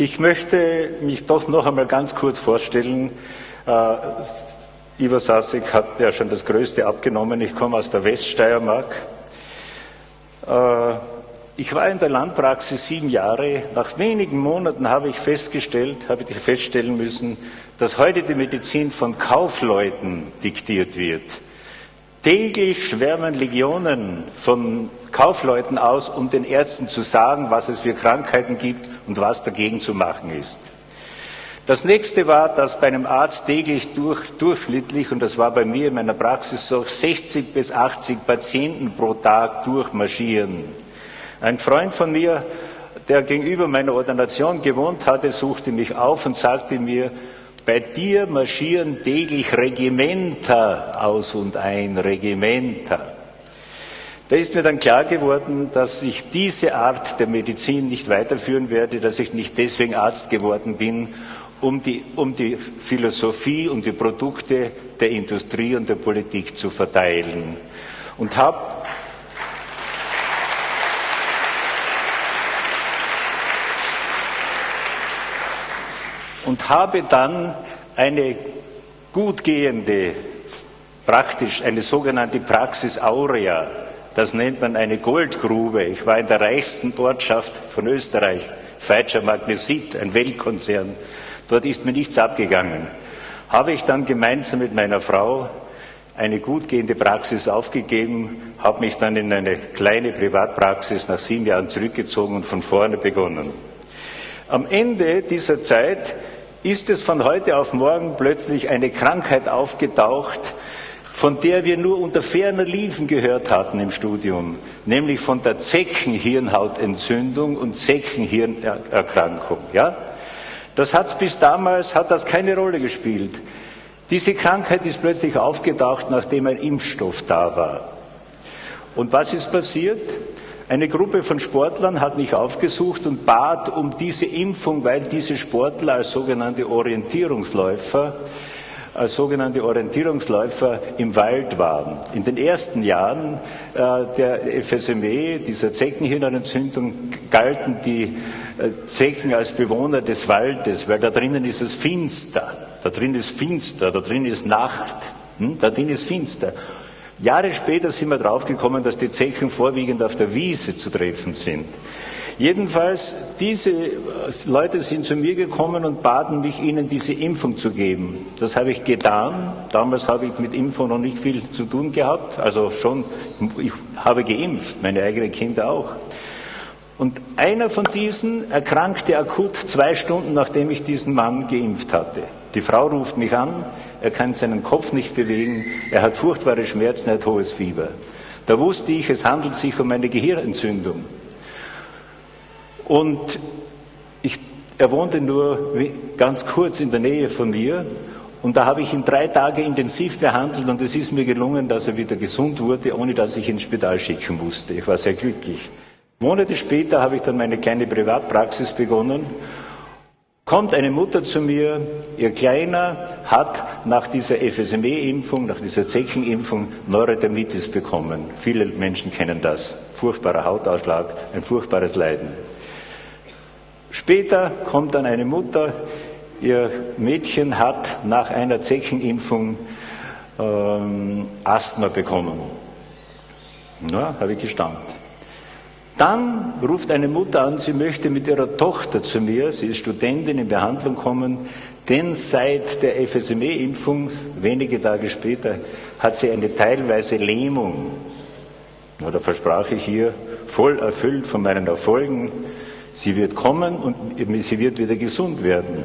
Ich möchte mich doch noch einmal ganz kurz vorstellen. Äh, Ivo Sasek hat ja schon das Größte abgenommen. Ich komme aus der Weststeiermark. Äh, ich war in der Landpraxis sieben Jahre. Nach wenigen Monaten habe ich festgestellt, habe ich feststellen müssen, dass heute die Medizin von Kaufleuten diktiert wird. Täglich schwärmen Legionen von Kaufleuten aus, um den Ärzten zu sagen, was es für Krankheiten gibt und was dagegen zu machen ist. Das nächste war, dass bei einem Arzt täglich durch, durchschnittlich, und das war bei mir in meiner Praxis so, 60 bis 80 Patienten pro Tag durchmarschieren. Ein Freund von mir, der gegenüber meiner Ordination gewohnt hatte, suchte mich auf und sagte mir, bei dir marschieren täglich Regimenter aus und ein, Regimenter. Da ist mir dann klar geworden, dass ich diese Art der Medizin nicht weiterführen werde, dass ich nicht deswegen Arzt geworden bin, um die, um die Philosophie und die Produkte der Industrie und der Politik zu verteilen. Und habe und habe dann eine gut gehende, praktisch eine sogenannte Praxis Aurea, das nennt man eine Goldgrube. Ich war in der reichsten Ortschaft von Österreich, Feitscher Magnesit, ein Weltkonzern. Dort ist mir nichts abgegangen. Habe ich dann gemeinsam mit meiner Frau eine gut gehende Praxis aufgegeben, habe mich dann in eine kleine Privatpraxis nach sieben Jahren zurückgezogen und von vorne begonnen. Am Ende dieser Zeit ist es von heute auf morgen plötzlich eine Krankheit aufgetaucht, von der wir nur unter ferner Liefen gehört hatten im Studium, nämlich von der Zeckenhirnhautentzündung und Zeckenhirnerkrankung. Ja? Das hat bis damals hat das keine Rolle gespielt. Diese Krankheit ist plötzlich aufgetaucht, nachdem ein Impfstoff da war. Und was ist passiert? Eine Gruppe von Sportlern hat mich aufgesucht und bat um diese Impfung, weil diese Sportler als sogenannte Orientierungsläufer als sogenannte Orientierungsläufer im Wald waren. In den ersten Jahren äh, der FSME, dieser Zeckenhirnentzündung, galten die äh, Zecken als Bewohner des Waldes, weil da drinnen ist es finster. Da drin ist finster, da drin ist Nacht, hm? da drin ist finster. Jahre später sind wir draufgekommen, dass die Zechen vorwiegend auf der Wiese zu treffen sind. Jedenfalls, diese äh, Leute sind zu mir gekommen und baten mich, ihnen diese Impfung zu geben. Das habe ich getan. Damals habe ich mit Impfung noch nicht viel zu tun gehabt. Also schon, ich habe geimpft, meine eigenen Kinder auch. Und einer von diesen erkrankte akut zwei Stunden, nachdem ich diesen Mann geimpft hatte. Die Frau ruft mich an, er kann seinen Kopf nicht bewegen, er hat furchtbare Schmerzen, er hat hohes Fieber. Da wusste ich, es handelt sich um eine Gehirnentzündung. Und ich, er wohnte nur ganz kurz in der Nähe von mir. Und da habe ich ihn drei Tage intensiv behandelt und es ist mir gelungen, dass er wieder gesund wurde, ohne dass ich ihn ins Spital schicken musste. Ich war sehr glücklich. Monate später habe ich dann meine kleine Privatpraxis begonnen kommt eine Mutter zu mir, ihr Kleiner hat nach dieser FSME-Impfung, nach dieser Zeckenimpfung Neurodermitis bekommen. Viele Menschen kennen das. Furchtbarer Hautausschlag, ein furchtbares Leiden. Später kommt dann eine Mutter, ihr Mädchen hat nach einer Zeckenimpfung ähm, Asthma bekommen. Na, habe ich gestanden. Dann ruft eine Mutter an, sie möchte mit ihrer Tochter zu mir, sie ist Studentin in Behandlung kommen, denn seit der FSME-Impfung, wenige Tage später, hat sie eine teilweise Lähmung. Da versprach ich ihr, voll erfüllt von meinen Erfolgen, sie wird kommen und sie wird wieder gesund werden.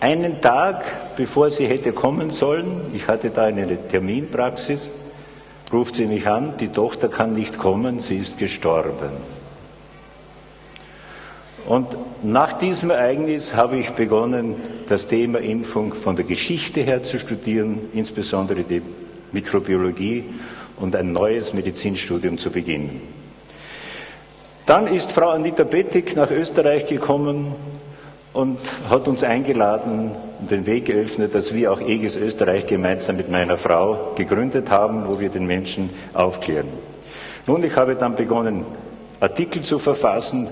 Einen Tag bevor sie hätte kommen sollen, ich hatte da eine Terminpraxis, ruft sie mich an, die Tochter kann nicht kommen, sie ist gestorben. Und nach diesem Ereignis habe ich begonnen, das Thema Impfung von der Geschichte her zu studieren, insbesondere die Mikrobiologie und ein neues Medizinstudium zu beginnen. Dann ist Frau Anita Bettig nach Österreich gekommen und hat uns eingeladen und den Weg geöffnet, dass wir auch EGIS Österreich gemeinsam mit meiner Frau gegründet haben, wo wir den Menschen aufklären. Nun, ich habe dann begonnen, Artikel zu verfassen,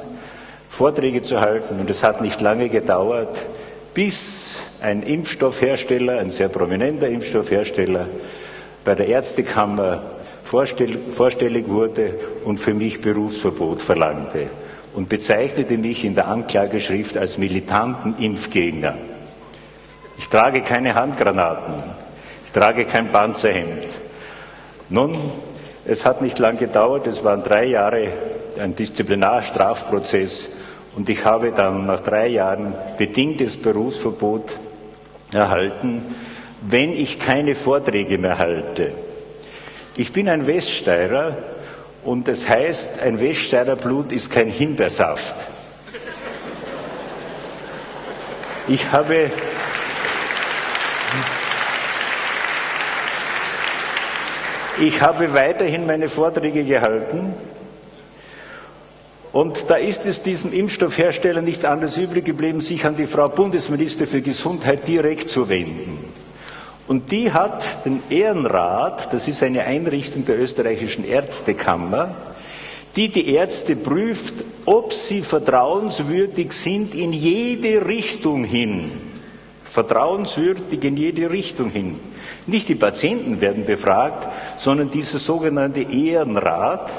Vorträge zu halten. Und es hat nicht lange gedauert, bis ein Impfstoffhersteller, ein sehr prominenter Impfstoffhersteller, bei der Ärztekammer vorstellig wurde und für mich Berufsverbot verlangte und bezeichnete mich in der Anklageschrift als militanten Impfgegner. Ich trage keine Handgranaten, ich trage kein Panzerhemd. Nun, es hat nicht lang gedauert, es waren drei Jahre ein Disziplinarstrafprozess und ich habe dann nach drei Jahren bedingtes Berufsverbot erhalten, wenn ich keine Vorträge mehr halte. Ich bin ein Weststeirer und das heißt, ein Weststeirer Blut ist kein Himbeersaft. Ich habe Ich habe weiterhin meine Vorträge gehalten und da ist es diesem Impfstoffhersteller nichts anderes übrig geblieben, sich an die Frau Bundesminister für Gesundheit direkt zu wenden. Und die hat den Ehrenrat, das ist eine Einrichtung der österreichischen Ärztekammer, die die Ärzte prüft, ob sie vertrauenswürdig sind in jede Richtung hin. Vertrauenswürdig in jede Richtung hin. Nicht die Patienten werden befragt, sondern dieser sogenannte Ehrenrat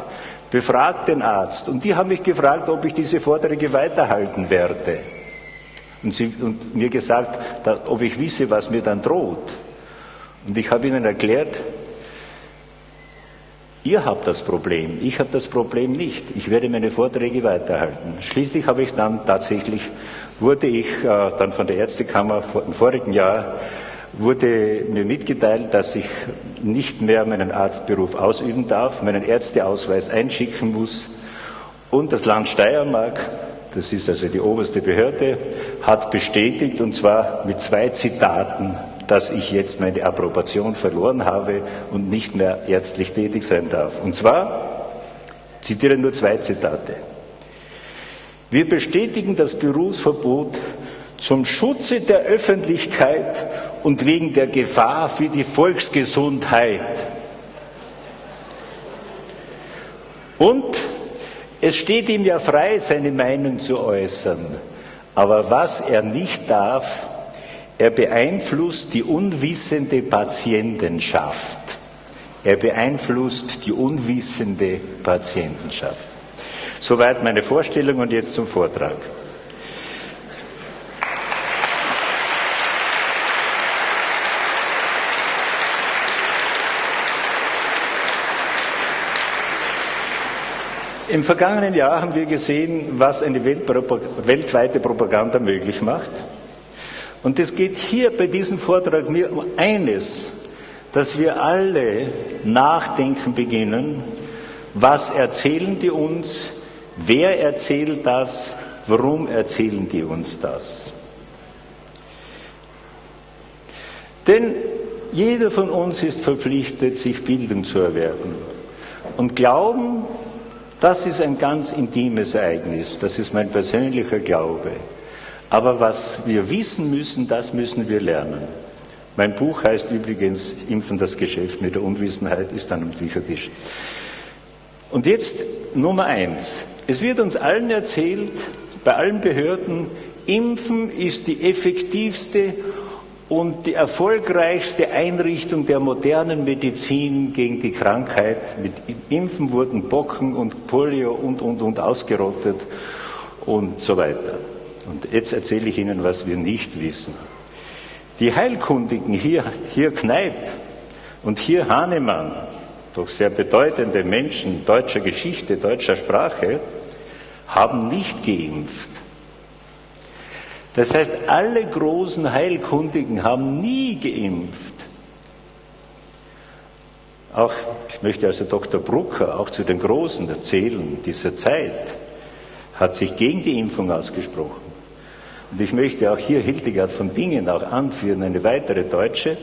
befragt den Arzt. Und die haben mich gefragt, ob ich diese Vorträge weiterhalten werde. Und, sie, und mir gesagt, ob ich wisse, was mir dann droht. Und ich habe ihnen erklärt, ihr habt das Problem, ich habe das Problem nicht. Ich werde meine Vorträge weiterhalten. Schließlich habe ich dann tatsächlich, wurde ich äh, dann von der Ärztekammer vor, im vorigen Jahr wurde mir mitgeteilt, dass ich nicht mehr meinen Arztberuf ausüben darf, meinen Ärzteausweis einschicken muss. Und das Land Steiermark, das ist also die oberste Behörde, hat bestätigt, und zwar mit zwei Zitaten, dass ich jetzt meine Approbation verloren habe und nicht mehr ärztlich tätig sein darf. Und zwar, zitiere nur zwei Zitate. Wir bestätigen das Berufsverbot zum Schutze der Öffentlichkeit und wegen der Gefahr für die Volksgesundheit. Und es steht ihm ja frei, seine Meinung zu äußern. Aber was er nicht darf, er beeinflusst die unwissende Patientenschaft. Er beeinflusst die unwissende Patientenschaft. Soweit meine Vorstellung und jetzt zum Vortrag. Im vergangenen Jahr haben wir gesehen, was eine weltweite Propaganda möglich macht. Und es geht hier bei diesem Vortrag mir um eines, dass wir alle nachdenken beginnen, was erzählen die uns, wer erzählt das, warum erzählen die uns das. Denn jeder von uns ist verpflichtet, sich Bildung zu erwerben. Und Glauben das ist ein ganz intimes Ereignis, das ist mein persönlicher Glaube. Aber was wir wissen müssen, das müssen wir lernen. Mein Buch heißt übrigens Impfen das Geschäft mit der Unwissenheit, ist dann am Büchertisch. Und jetzt Nummer eins. Es wird uns allen erzählt, bei allen Behörden, Impfen ist die effektivste und die erfolgreichste Einrichtung der modernen Medizin gegen die Krankheit. Mit Impfen wurden Bocken und Polio und, und, und ausgerottet und so weiter. Und jetzt erzähle ich Ihnen, was wir nicht wissen. Die Heilkundigen, hier, hier Kneip und hier Hahnemann, doch sehr bedeutende Menschen deutscher Geschichte, deutscher Sprache, haben nicht geimpft. Das heißt, alle großen Heilkundigen haben nie geimpft. Auch, ich möchte also Dr. Brucker auch zu den Großen erzählen dieser Zeit, hat sich gegen die Impfung ausgesprochen. Und ich möchte auch hier Hildegard von Bingen auch anführen, eine weitere Deutsche,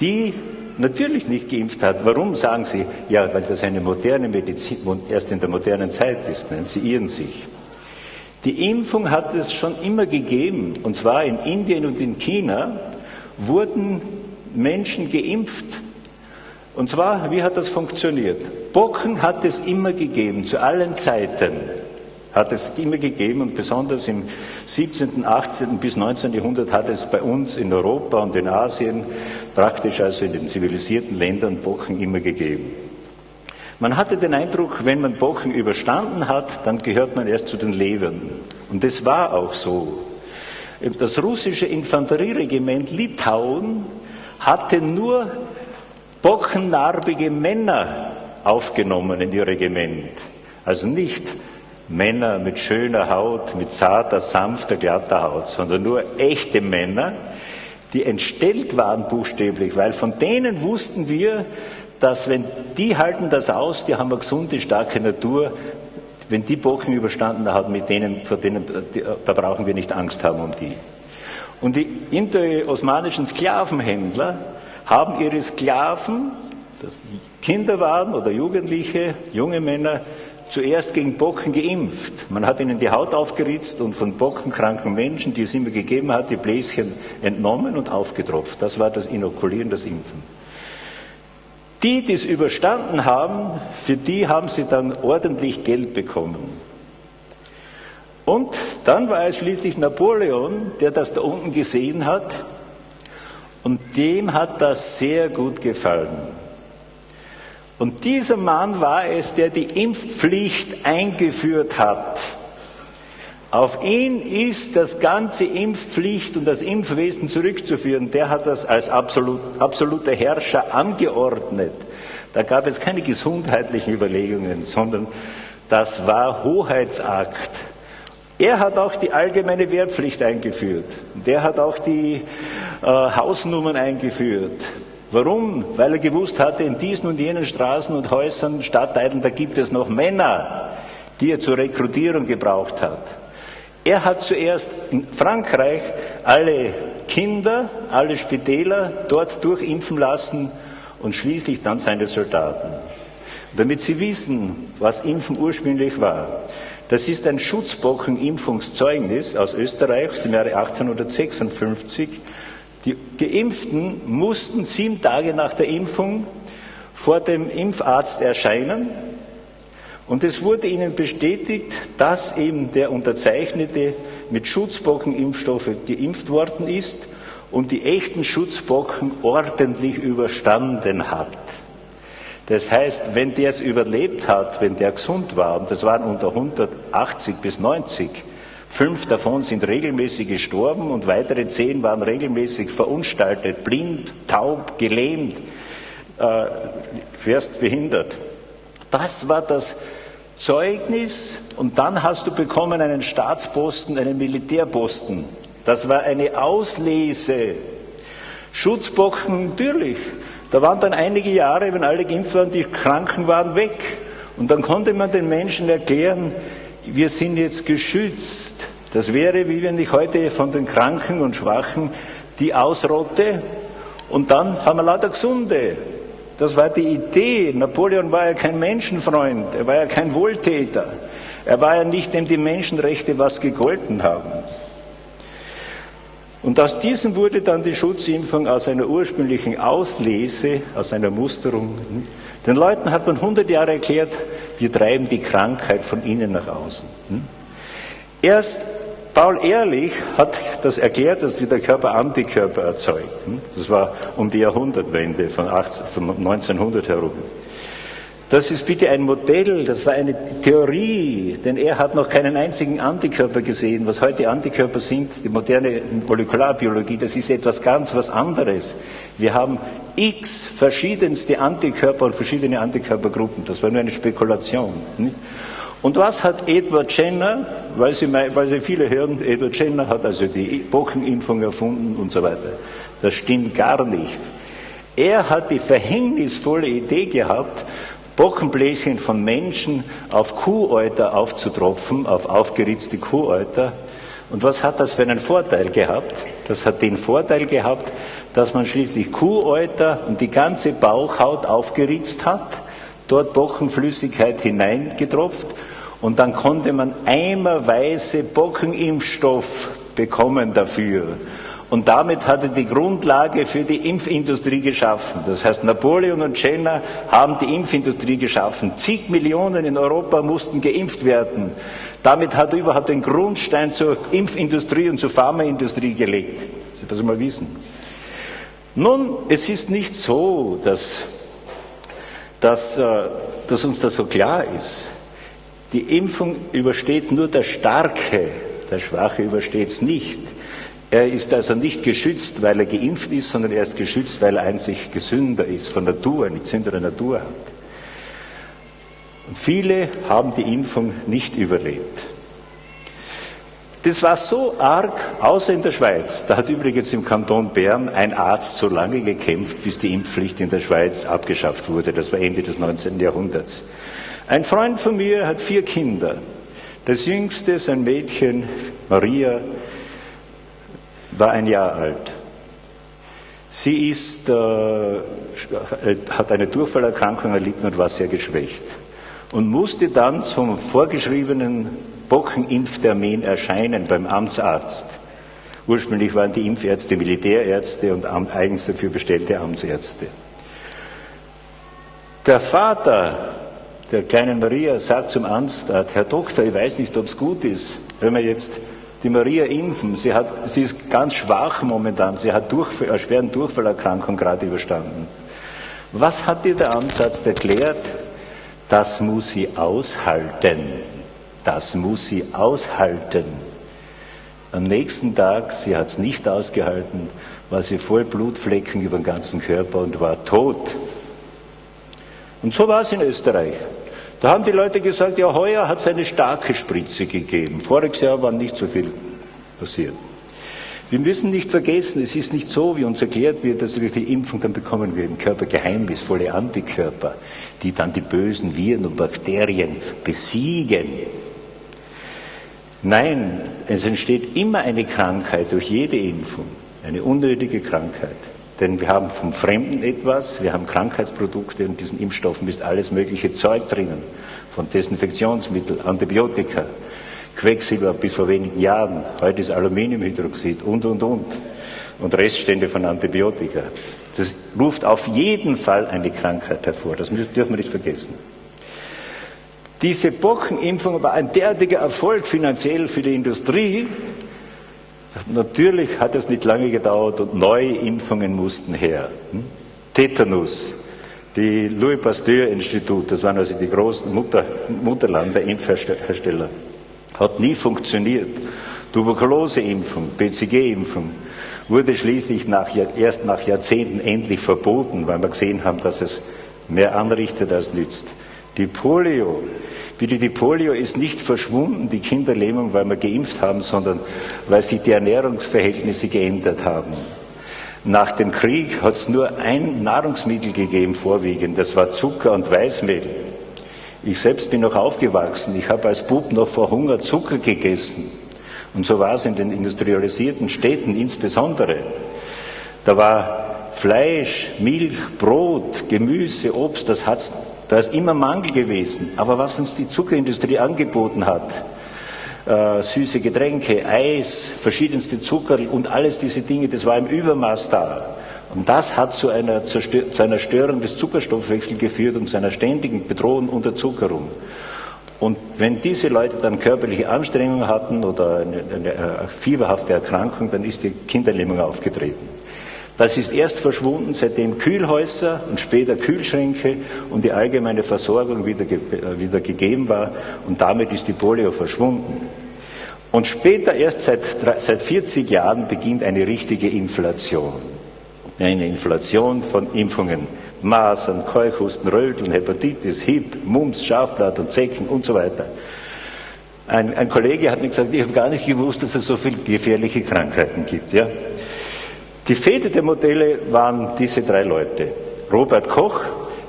die natürlich nicht geimpft hat. Warum sagen Sie? Ja, weil das eine moderne Medizin erst in der modernen Zeit ist. Nein, Sie irren sich. Die Impfung hat es schon immer gegeben, und zwar in Indien und in China wurden Menschen geimpft. Und zwar, wie hat das funktioniert? Bocken hat es immer gegeben, zu allen Zeiten. Hat es immer gegeben und besonders im 17., 18. bis 19. Jahrhundert hat es bei uns in Europa und in Asien, praktisch also in den zivilisierten Ländern, Bochen immer gegeben. Man hatte den Eindruck, wenn man Bochen überstanden hat, dann gehört man erst zu den Lebern. Und das war auch so. Das russische Infanterieregiment Litauen hatte nur bockennarbige Männer aufgenommen in ihr Regiment. Also nicht Männer mit schöner Haut, mit zarter, sanfter, glatter Haut, sondern nur echte Männer, die entstellt waren buchstäblich, weil von denen wussten wir, dass wenn die halten das aus, die haben eine gesunde, starke Natur, wenn die Bocken überstanden haben, mit denen, vor denen, da brauchen wir nicht Angst haben um die. Und die indo-osmanischen Sklavenhändler haben ihre Sklaven, das Kinder waren oder Jugendliche, junge Männer, zuerst gegen Bocken geimpft. Man hat ihnen die Haut aufgeritzt und von bockenkranken Menschen, die es immer gegeben hat, die Bläschen entnommen und aufgetropft. Das war das Inokulieren, das Impfen. Die, die es überstanden haben, für die haben sie dann ordentlich Geld bekommen. Und dann war es schließlich Napoleon, der das da unten gesehen hat und dem hat das sehr gut gefallen. Und dieser Mann war es, der die Impfpflicht eingeführt hat. Auf ihn ist das ganze Impfpflicht und das Impfwesen zurückzuführen. Der hat das als absolut, absoluter Herrscher angeordnet. Da gab es keine gesundheitlichen Überlegungen, sondern das war Hoheitsakt. Er hat auch die allgemeine Wehrpflicht eingeführt. Der hat auch die äh, Hausnummern eingeführt. Warum? Weil er gewusst hatte, in diesen und jenen Straßen und Häusern, Stadtteilen, da gibt es noch Männer, die er zur Rekrutierung gebraucht hat. Er hat zuerst in Frankreich alle Kinder, alle Spitäler dort durchimpfen lassen und schließlich dann seine Soldaten. Damit Sie wissen, was Impfen ursprünglich war. Das ist ein Schutzbocken-Impfungszeugnis aus Österreich aus dem Jahre 1856 die Geimpften mussten sieben Tage nach der Impfung vor dem Impfarzt erscheinen und es wurde ihnen bestätigt, dass eben der Unterzeichnete mit Schutzbockenimpfstoffe geimpft worden ist und die echten Schutzbocken ordentlich überstanden hat. Das heißt, wenn der es überlebt hat, wenn der gesund war, und das waren unter 180 bis 90, Fünf davon sind regelmäßig gestorben und weitere zehn waren regelmäßig verunstaltet, blind, taub, gelähmt, äh, behindert. Das war das Zeugnis und dann hast du bekommen einen Staatsposten, einen Militärposten. Das war eine Auslese. Schutzbocken, natürlich. Da waren dann einige Jahre, wenn alle geimpft waren, die Kranken waren weg. Und dann konnte man den Menschen erklären, wir sind jetzt geschützt. Das wäre, wie wenn ich heute von den Kranken und Schwachen die ausrotte und dann haben wir lauter Gesunde. Das war die Idee. Napoleon war ja kein Menschenfreund, er war ja kein Wohltäter. Er war ja nicht, dem die Menschenrechte was gegolten haben. Und aus diesem wurde dann die Schutzimpfung aus einer ursprünglichen Auslese, aus einer Musterung. Den Leuten hat man 100 Jahre erklärt, wir treiben die Krankheit von innen nach außen. Hm? Erst Paul Ehrlich hat das erklärt, dass der Körper Antikörper erzeugt. Hm? Das war um die Jahrhundertwende von, 18, von 1900 herum. Das ist bitte ein Modell, das war eine Theorie, denn er hat noch keinen einzigen Antikörper gesehen. Was heute Antikörper sind, die moderne Molekularbiologie, das ist etwas ganz was anderes. Wir haben x verschiedenste Antikörper und verschiedene Antikörpergruppen. Das war nur eine Spekulation. Nicht? Und was hat Edward Jenner, weil Sie, weil Sie viele hören, Edward Jenner hat also die Bockenimpfung erfunden und so weiter. Das stimmt gar nicht. Er hat die verhängnisvolle Idee gehabt, Bockenbläschen von Menschen auf Kuhäuter aufzutropfen, auf aufgeritzte Kuhäuter. Und was hat das für einen Vorteil gehabt? Das hat den Vorteil gehabt, dass man schließlich Kuhäuter und die ganze Bauchhaut aufgeritzt hat, dort Bockenflüssigkeit hineingetropft und dann konnte man eimerweise Bockenimpfstoff bekommen dafür. Und damit hat er die Grundlage für die Impfindustrie geschaffen. Das heißt, Napoleon und Jenner haben die Impfindustrie geschaffen. Zig Millionen in Europa mussten geimpft werden. Damit hat er überhaupt den Grundstein zur Impfindustrie und zur Pharmaindustrie gelegt. Sie das mal wissen. Nun, es ist nicht so, dass, dass, äh, dass uns das so klar ist. Die Impfung übersteht nur der Starke, der Schwache übersteht es nicht. Er ist also nicht geschützt, weil er geimpft ist, sondern er ist geschützt, weil er einzig gesünder ist, von Natur, eine gesündere Natur hat. Und viele haben die Impfung nicht überlebt. Das war so arg, außer in der Schweiz. Da hat übrigens im Kanton Bern ein Arzt so lange gekämpft, bis die Impfpflicht in der Schweiz abgeschafft wurde. Das war Ende des 19. Jahrhunderts. Ein Freund von mir hat vier Kinder. Das jüngste, sein Mädchen, Maria, war ein Jahr alt. Sie ist, äh, hat eine Durchfallerkrankung erlitten und war sehr geschwächt und musste dann zum vorgeschriebenen Bockenimpftermin erscheinen beim Amtsarzt. Ursprünglich waren die Impfärzte Militärärzte und eigens dafür bestellte Amtsärzte. Der Vater der kleinen Maria sagt zum Arzt, Herr Doktor, ich weiß nicht, ob es gut ist, wenn wir jetzt die Maria impfen. Sie, hat, sie ist ganz schwach momentan. Sie hat Durchfall, eine schwere Durchfallerkrankung gerade überstanden. Was hat dir der Ansatz erklärt? Das muss sie aushalten. Das muss sie aushalten. Am nächsten Tag, sie hat es nicht ausgehalten, war sie voll Blutflecken über den ganzen Körper und war tot. Und so war es in Österreich. Da haben die Leute gesagt, ja, heuer hat es eine starke Spritze gegeben. Voriges Jahr war nicht so viel passiert. Wir müssen nicht vergessen, es ist nicht so, wie uns erklärt wird, dass durch die Impfung dann bekommen wir im Körper geheimnisvolle Antikörper, die dann die bösen Viren und Bakterien besiegen. Nein, es entsteht immer eine Krankheit durch jede Impfung, eine unnötige Krankheit. Denn wir haben vom Fremden etwas, wir haben Krankheitsprodukte und diesen Impfstoffen ist alles mögliche Zeug drinnen. Von Desinfektionsmittel, Antibiotika, Quecksilber bis vor wenigen Jahren, heute ist Aluminiumhydroxid und, und, und. Und Reststände von Antibiotika. Das ruft auf jeden Fall eine Krankheit hervor, das dürfen wir nicht vergessen. Diese Bockenimpfung war ein derartiger Erfolg finanziell für die Industrie, Natürlich hat es nicht lange gedauert und neue Impfungen mussten her. Hm? Tetanus, die Louis Pasteur Institut, das waren also die großen Mutter, Mutterland der Impfhersteller, hat nie funktioniert. Tuberkuloseimpfung, BCG-Impfung wurde schließlich nach, erst nach Jahrzehnten endlich verboten, weil wir gesehen haben, dass es mehr anrichtet als nützt. Die Polio, Bitte, die Polio ist nicht verschwunden, die Kinderlähmung, weil wir geimpft haben, sondern weil sich die Ernährungsverhältnisse geändert haben. Nach dem Krieg hat es nur ein Nahrungsmittel gegeben, vorwiegend, das war Zucker und Weißmehl. Ich selbst bin noch aufgewachsen, ich habe als Bub noch vor Hunger Zucker gegessen. Und so war es in den industrialisierten Städten insbesondere. Da war Fleisch, Milch, Brot, Gemüse, Obst, das hat es da ist immer Mangel gewesen. Aber was uns die Zuckerindustrie angeboten hat, äh, süße Getränke, Eis, verschiedenste Zucker und alles diese Dinge, das war im Übermaß da. Und das hat zu einer, zu einer Störung des Zuckerstoffwechsels geführt und zu einer ständigen Bedrohung Unterzuckerung. Und wenn diese Leute dann körperliche Anstrengungen hatten oder eine, eine, eine fieberhafte Erkrankung, dann ist die Kinderlähmung aufgetreten. Das ist erst verschwunden, seitdem Kühlhäuser und später Kühlschränke und die allgemeine Versorgung wieder, äh, wieder gegeben war und damit ist die Polio verschwunden. Und später, erst seit, seit 40 Jahren, beginnt eine richtige Inflation. Eine Inflation von Impfungen. Masern, Keuchhusten, Röteln, Hepatitis, Hip, Mumps, Schafblatt und Zecken und so weiter. Ein, ein Kollege hat mir gesagt, ich habe gar nicht gewusst, dass es so viele gefährliche Krankheiten gibt. Ja? Die Väter der Modelle waren diese drei Leute. Robert Koch,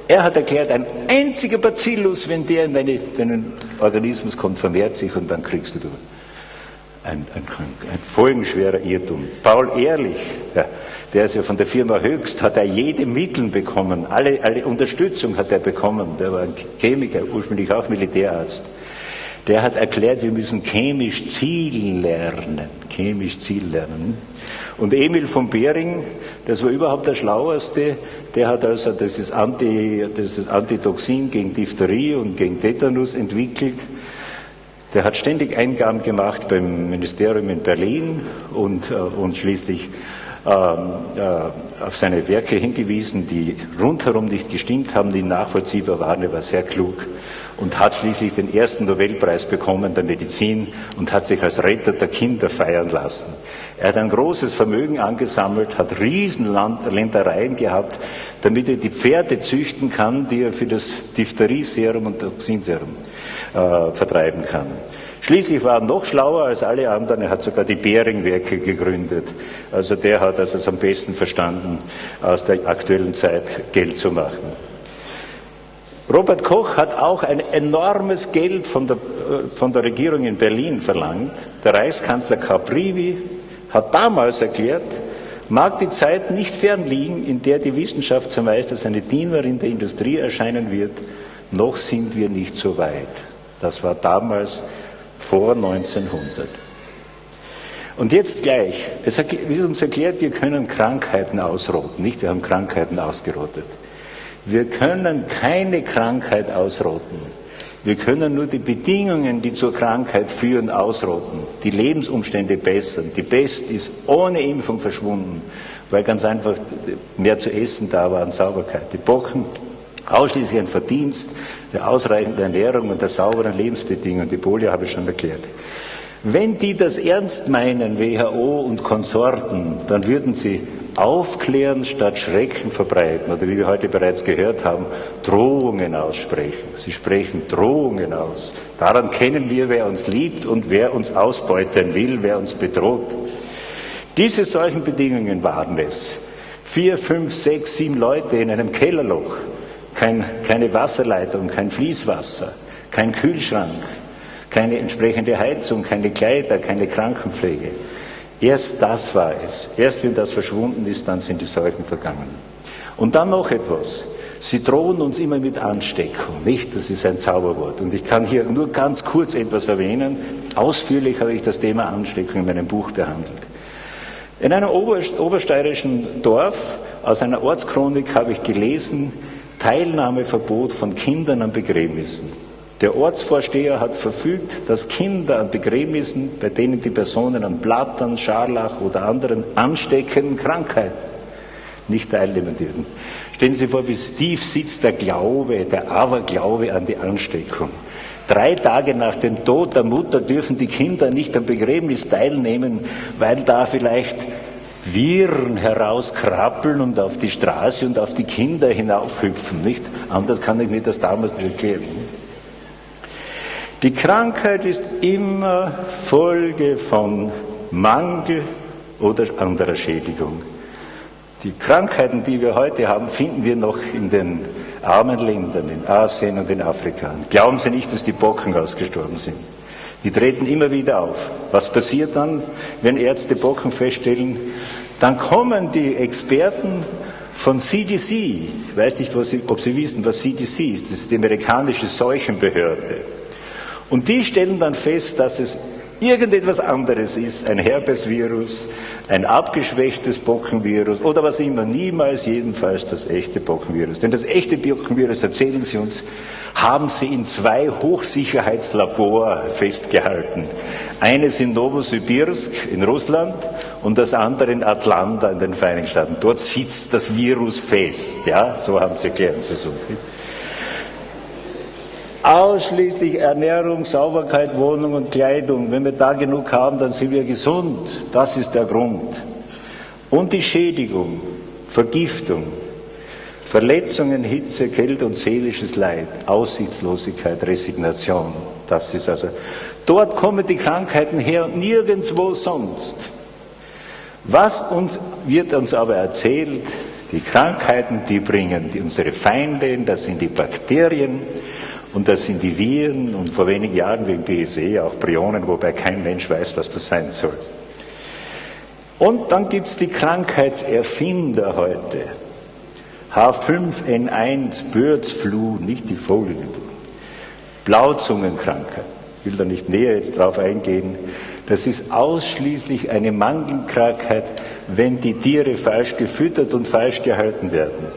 er hat erklärt, ein einziger Bacillus, wenn der in deinen Organismus kommt, vermehrt sich und dann kriegst du ein, ein, ein folgenschwerer Irrtum. Paul Ehrlich, der, der ist ja von der Firma Höchst, hat er jede Mittel bekommen, alle, alle Unterstützung hat er bekommen. Der war ein Chemiker, ursprünglich auch Militärarzt. Der hat erklärt, wir müssen chemisch zielen lernen. Chemisch zielen lernen. Und Emil von Behring, das war überhaupt der Schlaueste, der hat also dieses, Anti, dieses Antitoxin gegen Diphtherie und gegen Tetanus entwickelt. Der hat ständig Eingaben gemacht beim Ministerium in Berlin und, äh, und schließlich ähm, äh, auf seine Werke hingewiesen, die rundherum nicht gestimmt haben, die nachvollziehbar waren. Er war sehr klug und hat schließlich den ersten Nobelpreis bekommen der Medizin und hat sich als Retter der Kinder feiern lassen. Er hat ein großes Vermögen angesammelt, hat Riesenländereien gehabt, damit er die Pferde züchten kann, die er für das Diphtherie-Serum und Toxinserum äh, vertreiben kann. Schließlich war er noch schlauer als alle anderen. Er hat sogar die Bering-Werke gegründet. Also der hat also am besten verstanden, aus der aktuellen Zeit Geld zu machen. Robert Koch hat auch ein enormes Geld von der, äh, von der Regierung in Berlin verlangt. Der Reichskanzler Caprivi hat damals erklärt, mag die Zeit nicht fern liegen, in der die Wissenschaft zumeist als eine Dienerin der Industrie erscheinen wird, noch sind wir nicht so weit. Das war damals vor 1900. Und jetzt gleich, es wird uns erklärt, wir können Krankheiten ausrotten, nicht? Wir haben Krankheiten ausgerottet. Wir können keine Krankheit ausrotten. Wir können nur die Bedingungen, die zur Krankheit führen, ausrotten, die Lebensumstände bessern. Die Pest ist ohne Impfung verschwunden, weil ganz einfach mehr zu essen da war an Sauberkeit. Die Bocken ausschließlich ein Verdienst der ausreichenden Ernährung und der sauberen Lebensbedingungen. Die Polio habe ich schon erklärt. Wenn die das ernst meinen, WHO und Konsorten, dann würden sie aufklären statt Schrecken verbreiten oder wie wir heute bereits gehört haben, Drohungen aussprechen. Sie sprechen Drohungen aus. Daran kennen wir, wer uns liebt und wer uns ausbeuten will, wer uns bedroht. Diese solchen Bedingungen waren es. Vier, fünf, sechs, sieben Leute in einem Kellerloch kein, keine Wasserleitung, kein Fließwasser, kein Kühlschrank, keine entsprechende Heizung, keine Kleider, keine Krankenpflege. Erst das war es. Erst wenn das verschwunden ist, dann sind die Seuchen vergangen. Und dann noch etwas. Sie drohen uns immer mit Ansteckung, nicht? Das ist ein Zauberwort. Und ich kann hier nur ganz kurz etwas erwähnen. Ausführlich habe ich das Thema Ansteckung in meinem Buch behandelt. In einem obersteirischen Dorf aus einer Ortschronik habe ich gelesen, Teilnahmeverbot von Kindern an Begräbnissen. Der Ortsvorsteher hat verfügt, dass Kinder an Begräbnissen, bei denen die Personen an Blattern, Scharlach oder anderen ansteckenden Krankheiten nicht teilnehmen dürfen. Stellen Sie sich vor, wie tief sitzt der Glaube, der Aberglaube an die Ansteckung. Drei Tage nach dem Tod der Mutter dürfen die Kinder nicht am Begräbnis teilnehmen, weil da vielleicht Viren herauskrabbeln und auf die Straße und auf die Kinder hinaufhüpfen. Nicht? Anders kann ich mir das damals nicht erklären. Die Krankheit ist immer Folge von Mangel oder anderer Schädigung. Die Krankheiten, die wir heute haben, finden wir noch in den armen Ländern, in Asien und in Afrika. Glauben Sie nicht, dass die Bocken ausgestorben sind. Die treten immer wieder auf. Was passiert dann, wenn Ärzte Bocken feststellen? Dann kommen die Experten von CDC. Ich weiß nicht, ob Sie wissen, was CDC ist. Das ist die amerikanische Seuchenbehörde. Und die stellen dann fest, dass es irgendetwas anderes ist, ein Herpesvirus, ein abgeschwächtes Bockenvirus oder was immer, niemals jedenfalls das echte Bockenvirus. Denn das echte Bockenvirus, erzählen Sie uns, haben sie in zwei Hochsicherheitslabor festgehalten. Eines in Novosibirsk in Russland und das andere in Atlanta in den Vereinigten Staaten. Dort sitzt das Virus fest. Ja, so haben sie erklärt zu so viel. Ausschließlich Ernährung, Sauberkeit, Wohnung und Kleidung. Wenn wir da genug haben, dann sind wir gesund. Das ist der Grund. Und die Schädigung, Vergiftung, Verletzungen, Hitze, Kälte und seelisches Leid, Aussichtslosigkeit, Resignation. Das ist also, dort kommen die Krankheiten her und nirgendwo sonst. Was uns, wird uns aber erzählt, die Krankheiten, die bringen die, unsere Feinde, das sind die Bakterien und das sind die Viren und vor wenigen Jahren wegen BSE auch Prionen, wobei kein Mensch weiß, was das sein soll. Und dann gibt es die Krankheitserfinder heute. H5N1, Birds nicht die Vogelgrippe. Blauzungenkrankheit. Ich will da nicht näher jetzt drauf eingehen. Das ist ausschließlich eine Mangelkrankheit, wenn die Tiere falsch gefüttert und falsch gehalten werden.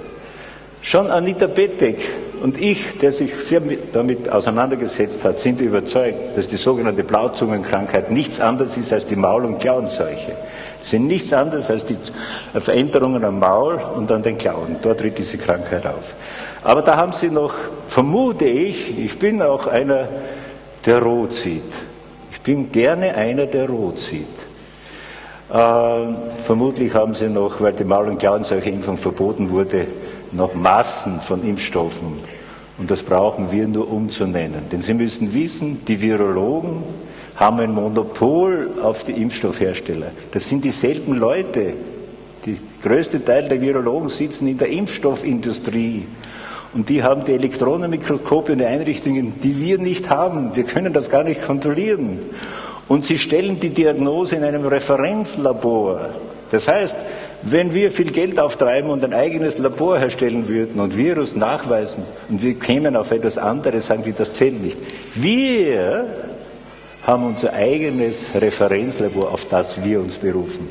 Schon Anita Bettek und ich, der sich sehr damit auseinandergesetzt hat, sind überzeugt, dass die sogenannte Blauzungenkrankheit nichts anderes ist als die Maul- und Klauenseuche. Das sind nichts anderes als die Veränderungen am Maul und an den Klauen. Dort tritt diese Krankheit auf. Aber da haben sie noch, vermute ich, ich bin auch einer, der rot sieht. Ich bin gerne einer, der rot sieht. Äh, vermutlich haben sie noch, weil die Maul- und Klauenseuche-Impfung verboten wurde, noch Massen von Impfstoffen. Und das brauchen wir nur umzunennen. Denn Sie müssen wissen, die Virologen haben ein Monopol auf die Impfstoffhersteller. Das sind dieselben Leute. Der größte Teil der Virologen sitzen in der Impfstoffindustrie. Und die haben die Elektronenmikroskope und die Einrichtungen, die wir nicht haben. Wir können das gar nicht kontrollieren. Und sie stellen die Diagnose in einem Referenzlabor. Das heißt, wenn wir viel Geld auftreiben und ein eigenes Labor herstellen würden und Virus nachweisen und wir kämen auf etwas anderes, sagen die, das zählt nicht. Wir haben unser eigenes Referenzlabor, auf das wir uns berufen.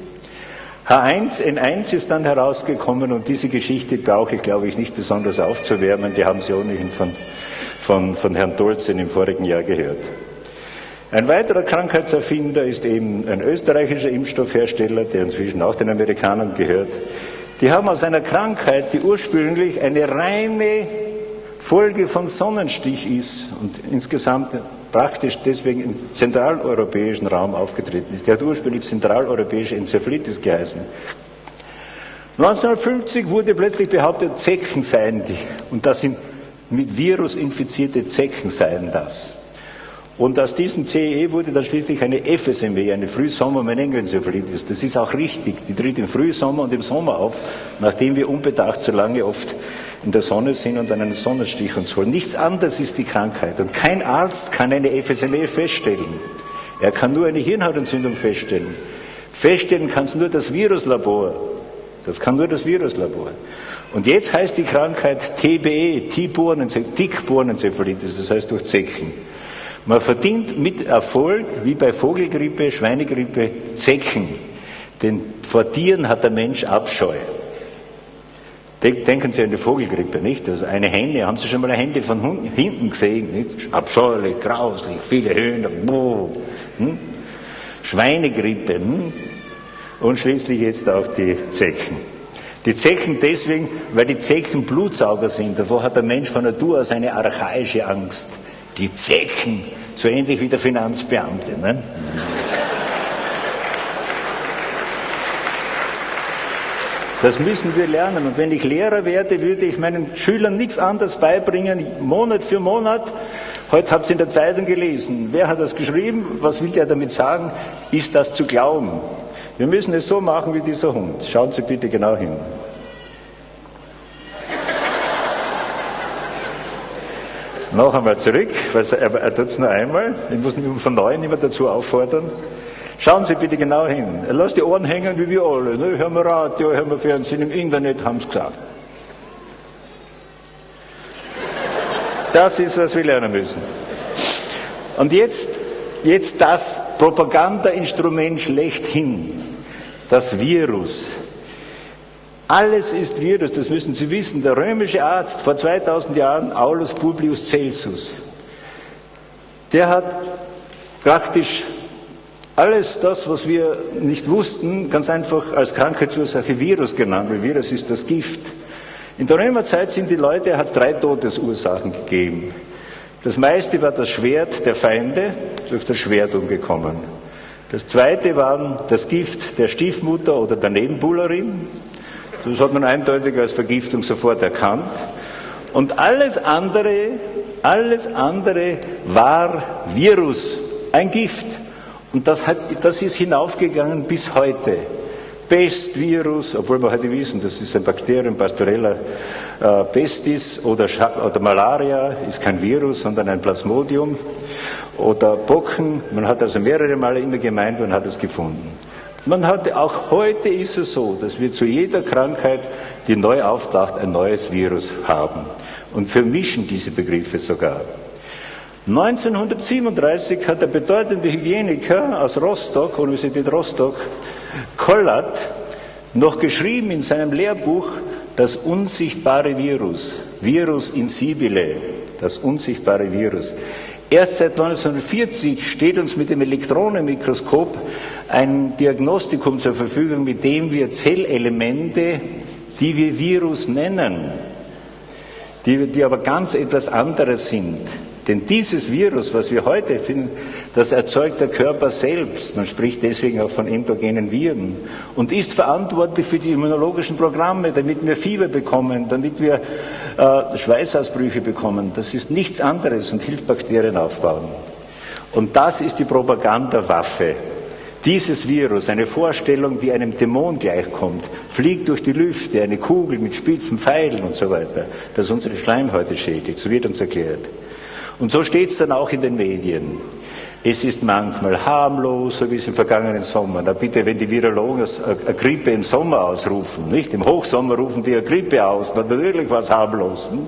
H1N1 ist dann herausgekommen und diese Geschichte brauche ich, glaube ich, nicht besonders aufzuwärmen. Die haben Sie ohnehin von, von, von Herrn Dolzen im vorigen Jahr gehört. Ein weiterer Krankheitserfinder ist eben ein österreichischer Impfstoffhersteller, der inzwischen auch den Amerikanern gehört. Die haben aus einer Krankheit, die ursprünglich eine reine Folge von Sonnenstich ist und insgesamt praktisch deswegen im zentraleuropäischen Raum aufgetreten ist. Der hat ursprünglich zentraleuropäische Enzephalitis geheißen. 1950 wurde plötzlich behauptet, Zecken seien die. Und das sind mit Virus infizierte Zecken seien das. Und aus diesem CE wurde dann schließlich eine FSME, eine Frühsommer-Meningoenzephalitis. Das ist auch richtig. Die tritt im Frühsommer und im Sommer auf, nachdem wir unbedacht so lange oft in der Sonne sind und einen Sonnenstich uns holen. Nichts anderes ist die Krankheit. Und kein Arzt kann eine FSME feststellen. Er kann nur eine Hirnhautentzündung feststellen. Feststellen kann es nur das Viruslabor. Das kann nur das Viruslabor. Und jetzt heißt die Krankheit TBE, Tickbornenzephalitis, das heißt durch Zecken. Man verdient mit Erfolg, wie bei Vogelgrippe, Schweinegrippe, Zecken. Denn vor Tieren hat der Mensch Abscheu. Denken Sie an die Vogelgrippe, nicht? Also eine Henne, haben Sie schon mal eine Henne von hinten gesehen? Nicht? Abscheulich, grauslich, viele Höhner, hm? Schweinegrippe hm? und schließlich jetzt auch die Zecken. Die Zecken deswegen, weil die Zecken Blutsauger sind. Davor hat der Mensch von Natur aus eine archaische Angst die Zechen, so ähnlich wie der Finanzbeamte. Ne? Das müssen wir lernen. Und wenn ich Lehrer werde, würde ich meinen Schülern nichts anderes beibringen, Monat für Monat. Heute habt ihr in der Zeitung gelesen. Wer hat das geschrieben? Was will der damit sagen? Ist das zu glauben? Wir müssen es so machen wie dieser Hund. Schauen Sie bitte genau hin. Noch einmal zurück, weil er, er tut es nur einmal. Ich muss ihn von neuem immer dazu auffordern. Schauen Sie bitte genau hin. Er lässt die Ohren hängen wie wir alle. Ne? Hören wir Radio, hören wir Fernsehen, im Internet haben sie gesagt. Das ist, was wir lernen müssen. Und jetzt, jetzt das Propagandainstrument schlechthin, das Virus. Alles ist Virus, das müssen Sie wissen. Der römische Arzt vor 2000 Jahren, Aulus Publius Celsus, der hat praktisch alles das, was wir nicht wussten, ganz einfach als Krankheitsursache Virus genannt, weil Virus ist das Gift. In der Römerzeit sind die Leute, hat drei Todesursachen gegeben. Das meiste war das Schwert der Feinde, durch das Schwert umgekommen. Das zweite war das Gift der Stiefmutter oder der Nebenbuhlerin. Das hat man eindeutig als Vergiftung sofort erkannt. Und alles andere, alles andere war Virus, ein Gift. Und das, hat, das ist hinaufgegangen bis heute. Pestvirus, obwohl wir heute wissen, das ist ein Bakterium, Pastorella äh, pestis oder, oder Malaria ist kein Virus, sondern ein Plasmodium oder Pocken. Man hat also mehrere Male immer gemeint, man hat es gefunden. Man hat, auch heute ist es so, dass wir zu jeder Krankheit, die neu auftaucht, ein neues Virus haben und vermischen diese Begriffe sogar. 1937 hat der bedeutende Hygieniker aus Rostock, Universität Rostock, Kollat, noch geschrieben in seinem Lehrbuch das unsichtbare Virus, Virus insibile, das unsichtbare Virus. Erst seit 1940 steht uns mit dem Elektronenmikroskop ein Diagnostikum zur Verfügung, mit dem wir Zellelemente, die wir Virus nennen, die, die aber ganz etwas anderes sind, denn dieses Virus, was wir heute finden, das erzeugt der Körper selbst. Man spricht deswegen auch von endogenen Viren und ist verantwortlich für die immunologischen Programme, damit wir Fieber bekommen, damit wir äh, Schweißausbrüche bekommen. Das ist nichts anderes und hilft Bakterien aufbauen. Und das ist die Propagandawaffe. Dieses Virus, eine Vorstellung, die einem Dämon gleichkommt, fliegt durch die Lüfte, eine Kugel mit spitzen Pfeilen und so weiter, das unsere Schleimhäute schädigt. So wird uns erklärt. Und so steht es dann auch in den Medien. Es ist manchmal harmlos, so wie es im vergangenen Sommer. Na bitte, wenn die Virologen eine Grippe im Sommer ausrufen, nicht? Im Hochsommer rufen die eine Grippe aus, dann natürlich was harmlos. Nicht?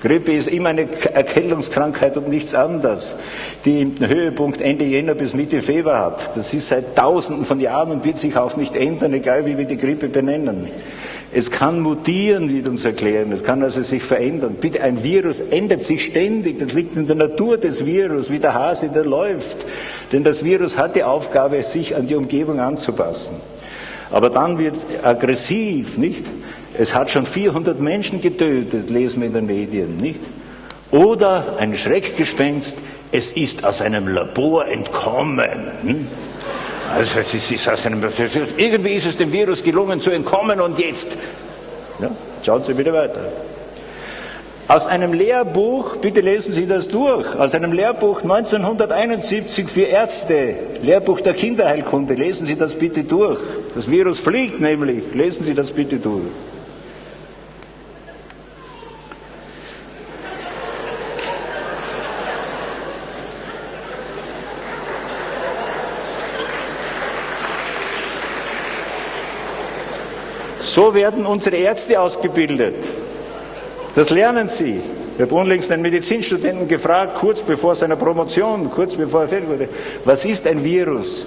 Grippe ist immer eine Erkältungskrankheit und nichts anderes, die einen Höhepunkt Ende Jänner bis Mitte Februar hat. Das ist seit Tausenden von Jahren und wird sich auch nicht ändern, egal wie wir die Grippe benennen. Es kann mutieren, wird uns erklären. Es kann also sich verändern. Bitte, ein Virus ändert sich ständig. Das liegt in der Natur des Virus, wie der Hase, der läuft. Denn das Virus hat die Aufgabe, sich an die Umgebung anzupassen. Aber dann wird aggressiv, nicht? Es hat schon 400 Menschen getötet, lesen wir in den Medien, nicht? Oder ein Schreckgespenst, es ist aus einem Labor entkommen. Hm? Also es ist aus einem, irgendwie ist es dem Virus gelungen zu entkommen und jetzt. Ja, schauen Sie wieder weiter. Aus einem Lehrbuch, bitte lesen Sie das durch, aus einem Lehrbuch 1971 für Ärzte, Lehrbuch der Kinderheilkunde, lesen Sie das bitte durch. Das Virus fliegt nämlich, lesen Sie das bitte durch. So werden unsere Ärzte ausgebildet. Das lernen sie. Ich habe unlängst einen Medizinstudenten gefragt, kurz bevor seiner Promotion, kurz bevor er fertig wurde, was ist ein Virus?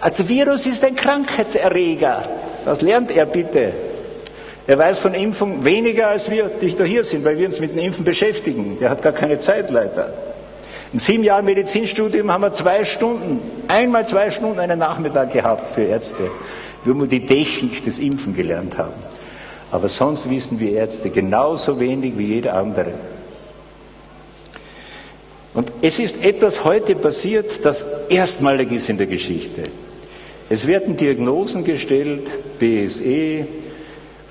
Also Virus ist ein Krankheitserreger. Das lernt er bitte. Er weiß von Impfung weniger als wir, die da hier sind, weil wir uns mit dem Impfen beschäftigen. Der hat gar keine Zeit leider. In sieben Jahren Medizinstudium haben wir zwei Stunden, einmal zwei Stunden einen Nachmittag gehabt für Ärzte wo wir die Technik des Impfen gelernt haben. Aber sonst wissen wir Ärzte genauso wenig wie jeder andere. Und es ist etwas heute passiert, das erstmalig ist in der Geschichte. Es werden Diagnosen gestellt, BSE,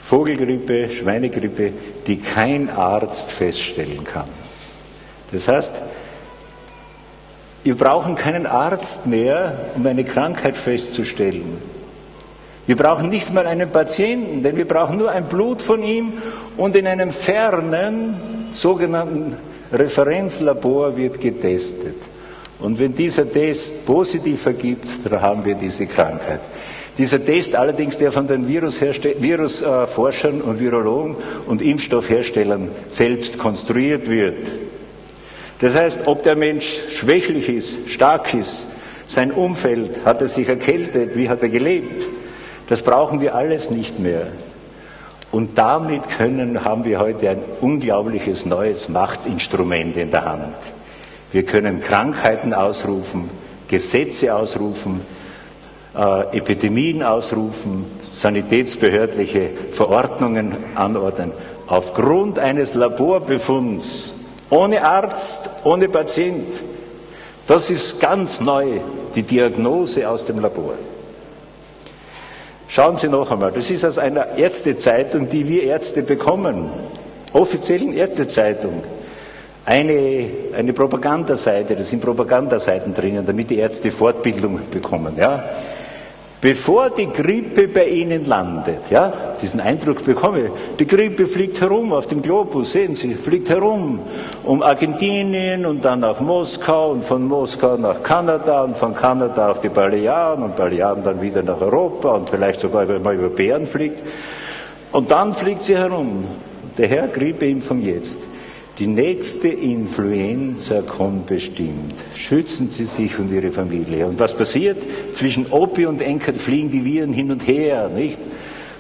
Vogelgrippe, Schweinegrippe, die kein Arzt feststellen kann. Das heißt, wir brauchen keinen Arzt mehr, um eine Krankheit festzustellen. Wir brauchen nicht mal einen Patienten, denn wir brauchen nur ein Blut von ihm und in einem fernen sogenannten Referenzlabor wird getestet. Und wenn dieser Test positiv ergibt, dann haben wir diese Krankheit. Dieser Test allerdings, der von den Virusforschern und Virologen und Impfstoffherstellern selbst konstruiert wird. Das heißt, ob der Mensch schwächlich ist, stark ist, sein Umfeld, hat er sich erkältet, wie hat er gelebt, das brauchen wir alles nicht mehr. Und damit können, haben wir heute ein unglaubliches neues Machtinstrument in der Hand. Wir können Krankheiten ausrufen, Gesetze ausrufen, äh, Epidemien ausrufen, sanitätsbehördliche Verordnungen anordnen, aufgrund eines Laborbefunds, ohne Arzt, ohne Patient. Das ist ganz neu, die Diagnose aus dem Labor. Schauen Sie noch einmal, das ist aus einer Ärztezeitung, die wir Ärzte bekommen, offiziellen Ärztezeitung, eine, eine Propagandaseite, da sind Propagandaseiten drinnen, damit die Ärzte Fortbildung bekommen. Ja? Bevor die Grippe bei Ihnen landet, ja, diesen Eindruck bekomme ich, die Grippe fliegt herum auf dem Globus, sehen Sie, fliegt herum um Argentinien und dann nach Moskau und von Moskau nach Kanada und von Kanada auf die Balearen und Balearen dann wieder nach Europa und vielleicht sogar, man über Bären fliegt. Und dann fliegt sie herum. Der Herr Grippeimpfung jetzt. Die nächste Influenza kommt bestimmt. Schützen Sie sich und Ihre Familie. Und was passiert? Zwischen Opi und Enkel fliegen die Viren hin und her, nicht?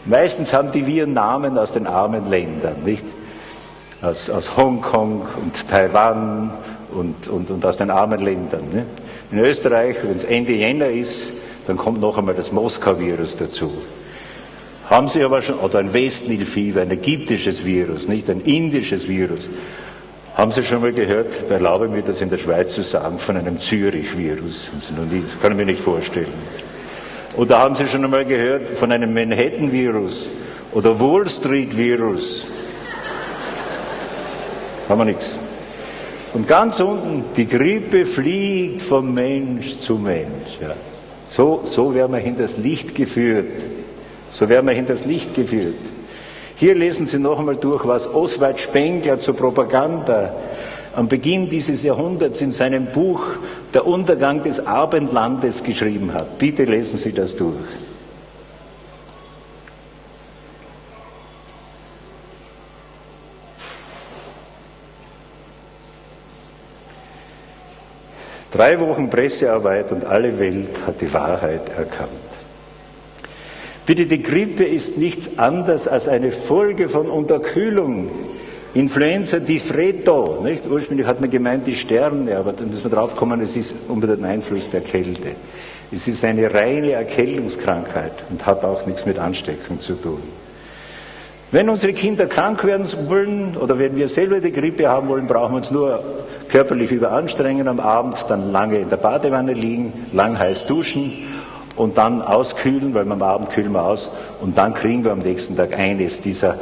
Meistens haben die Viren Namen aus den armen Ländern, nicht? Aus, aus Hongkong und Taiwan und, und, und aus den armen Ländern. Nicht? In Österreich, wenn es Ende Jänner ist, dann kommt noch einmal das Moskau-Virus dazu. Haben Sie aber schon, oder ein Westnilfieber, ein ägyptisches Virus, nicht ein indisches Virus. Haben Sie schon mal gehört, erlaube mir das in der Schweiz zu sagen, von einem Zürich-Virus? Das kann ich mir nicht vorstellen. Oder haben Sie schon einmal gehört von einem Manhattan-Virus oder Wall Street-Virus? Haben wir nichts. Und ganz unten, die Grippe fliegt vom Mensch zu Mensch. Ja. So, so werden wir hinters Licht geführt. So werden wir hinters Licht geführt. Hier lesen Sie noch einmal durch, was Oswald Spengler zur Propaganda am Beginn dieses Jahrhunderts in seinem Buch Der Untergang des Abendlandes geschrieben hat. Bitte lesen Sie das durch. Drei Wochen Pressearbeit und alle Welt hat die Wahrheit erkannt. Bitte, die Grippe ist nichts anderes als eine Folge von Unterkühlung. Influenza di Freddo, nicht? Ursprünglich hat man gemeint die Sterne, aber da müssen wir drauf kommen, es ist unter dem Einfluss der Kälte. Es ist eine reine Erkältungskrankheit und hat auch nichts mit Ansteckung zu tun. Wenn unsere Kinder krank werden wollen oder wenn wir selber die Grippe haben wollen, brauchen wir uns nur körperlich überanstrengen am Abend, dann lange in der Badewanne liegen, lang heiß duschen und dann auskühlen, weil wir am Abend kühlen wir aus und dann kriegen wir am nächsten Tag eines dieser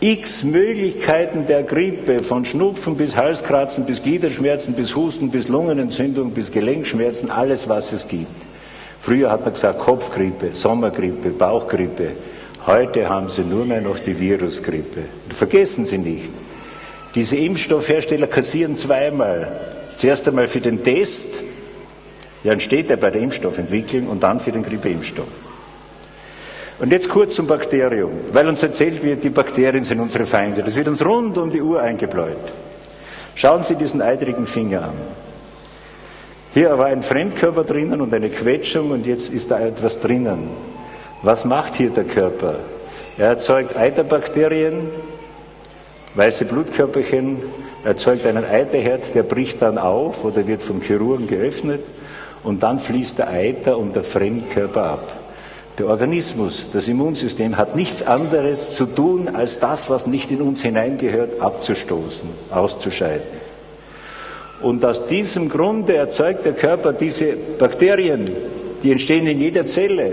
x Möglichkeiten der Grippe, von Schnupfen bis Halskratzen, bis Gliederschmerzen, bis Husten, bis Lungenentzündung, bis Gelenkschmerzen, alles was es gibt. Früher hat man gesagt Kopfgrippe, Sommergrippe, Bauchgrippe. Heute haben sie nur mehr noch die Virusgrippe. vergessen Sie nicht, diese Impfstoffhersteller kassieren zweimal. Zuerst einmal für den Test, ja, entsteht er bei der Impfstoffentwicklung und dann für den Grippeimpfstoff. Und jetzt kurz zum Bakterium, weil uns erzählt wird, die Bakterien sind unsere Feinde. Das wird uns rund um die Uhr eingebläut. Schauen Sie diesen eitrigen Finger an. Hier war ein Fremdkörper drinnen und eine Quetschung und jetzt ist da etwas drinnen. Was macht hier der Körper? Er erzeugt Eiterbakterien, weiße Blutkörperchen, erzeugt einen Eiterherd, der bricht dann auf oder wird vom Chirurgen geöffnet und dann fließt der Eiter und der Fremdkörper ab. Der Organismus, das Immunsystem hat nichts anderes zu tun, als das, was nicht in uns hineingehört, abzustoßen, auszuscheiden. Und aus diesem Grunde erzeugt der Körper diese Bakterien, die entstehen in jeder Zelle.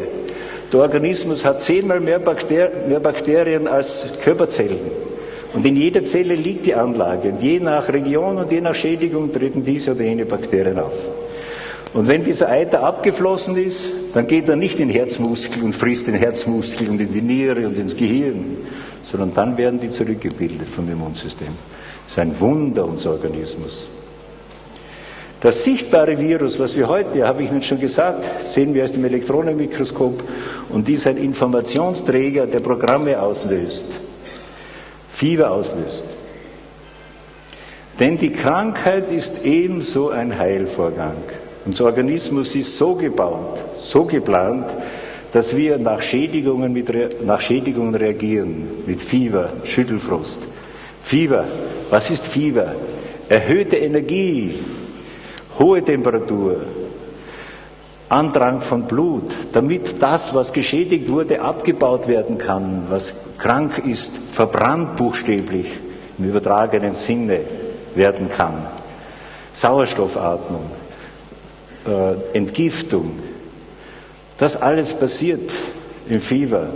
Der Organismus hat zehnmal mehr, Bakter mehr Bakterien als Körperzellen. Und in jeder Zelle liegt die Anlage. Und je nach Region und je nach Schädigung treten diese oder jene Bakterien auf. Und wenn dieser Eiter abgeflossen ist, dann geht er nicht in den Herzmuskel und frisst den Herzmuskel und in die Niere und ins Gehirn, sondern dann werden die zurückgebildet vom Immunsystem. Das ist ein Wunder, unser Organismus. Das sichtbare Virus, was wir heute, habe ich Ihnen schon gesagt, sehen wir aus dem Elektronenmikroskop und dies ein Informationsträger, der Programme auslöst, Fieber auslöst. Denn die Krankheit ist ebenso ein Heilvorgang. Unser Organismus ist so gebaut, so geplant, dass wir nach Schädigungen, mit, nach Schädigungen reagieren, mit Fieber, Schüttelfrost. Fieber, was ist Fieber? Erhöhte Energie, hohe Temperatur, Andrang von Blut, damit das, was geschädigt wurde, abgebaut werden kann, was krank ist, verbrannt buchstäblich im übertragenen Sinne werden kann. Sauerstoffatmung, äh, Entgiftung, das alles passiert im Fieber.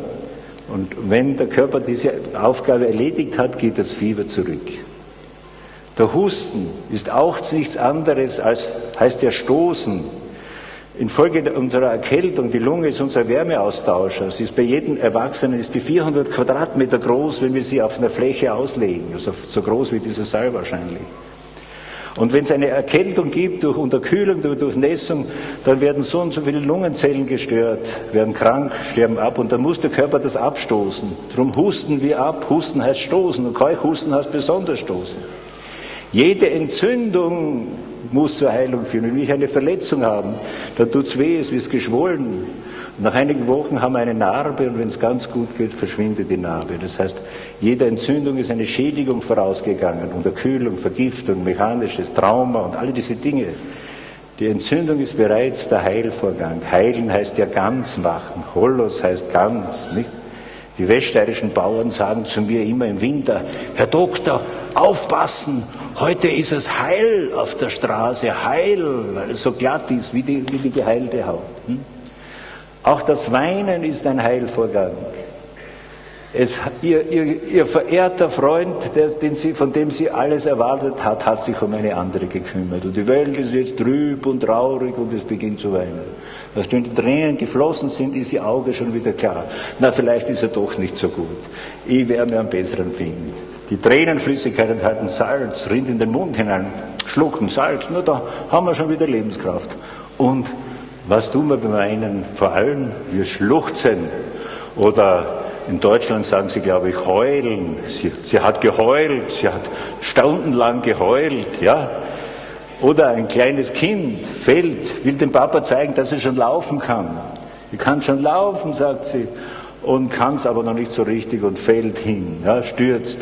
Und wenn der Körper diese Aufgabe erledigt hat, geht das Fieber zurück. Der Husten ist auch nichts anderes als, heißt ja Stoßen. Infolge unserer Erkältung, die Lunge ist unser Wärmeaustauscher. Sie ist bei jedem Erwachsenen ist die 400 Quadratmeter groß, wenn wir sie auf einer Fläche auslegen. Also so groß wie dieser Saal wahrscheinlich. Und wenn es eine Erkältung gibt durch Unterkühlung, durch Durchnässung, dann werden so und so viele Lungenzellen gestört, werden krank, sterben ab und dann muss der Körper das abstoßen. Darum husten wir ab. Husten heißt stoßen und Keuchhusten heißt besonders stoßen. Jede Entzündung muss zur Heilung führen. Wenn wir eine Verletzung haben, dann tut es weh, es wird geschwollen. Nach einigen Wochen haben wir eine Narbe und wenn es ganz gut geht, verschwindet die Narbe. Das heißt, jeder Entzündung ist eine Schädigung vorausgegangen, Unterkühlung, Vergiftung, mechanisches Trauma und alle diese Dinge. Die Entzündung ist bereits der Heilvorgang. Heilen heißt ja ganz machen. Holos heißt ganz, nicht? Die weststeirischen Bauern sagen zu mir immer im Winter, Herr Doktor, aufpassen, heute ist es heil auf der Straße, heil, weil es so glatt ist wie die, wie die geheilte Haut. Hm? Auch das Weinen ist ein Heilvorgang. Es, ihr, ihr, ihr, verehrter Freund, der, sie, von dem sie alles erwartet hat, hat sich um eine andere gekümmert. Und die Welt ist jetzt trüb und traurig und es beginnt zu weinen. Wenn die Tränen geflossen sind, ist ihr Auge schon wieder klar. Na, vielleicht ist er doch nicht so gut. Ich werde mir einen besseren finden. Die Tränenflüssigkeit enthalten Salz, rinnt in den Mund hinein, schlucken Salz, nur da haben wir schon wieder Lebenskraft. Und was tun wir beim Weinen? Vor allem, wir schluchzen. Oder in Deutschland sagen sie, glaube ich, heulen. Sie, sie hat geheult, sie hat stundenlang geheult, ja. Oder ein kleines Kind fällt, will dem Papa zeigen, dass er schon laufen kann. Sie kann schon laufen, sagt sie, und kann es aber noch nicht so richtig und fällt hin, ja, stürzt.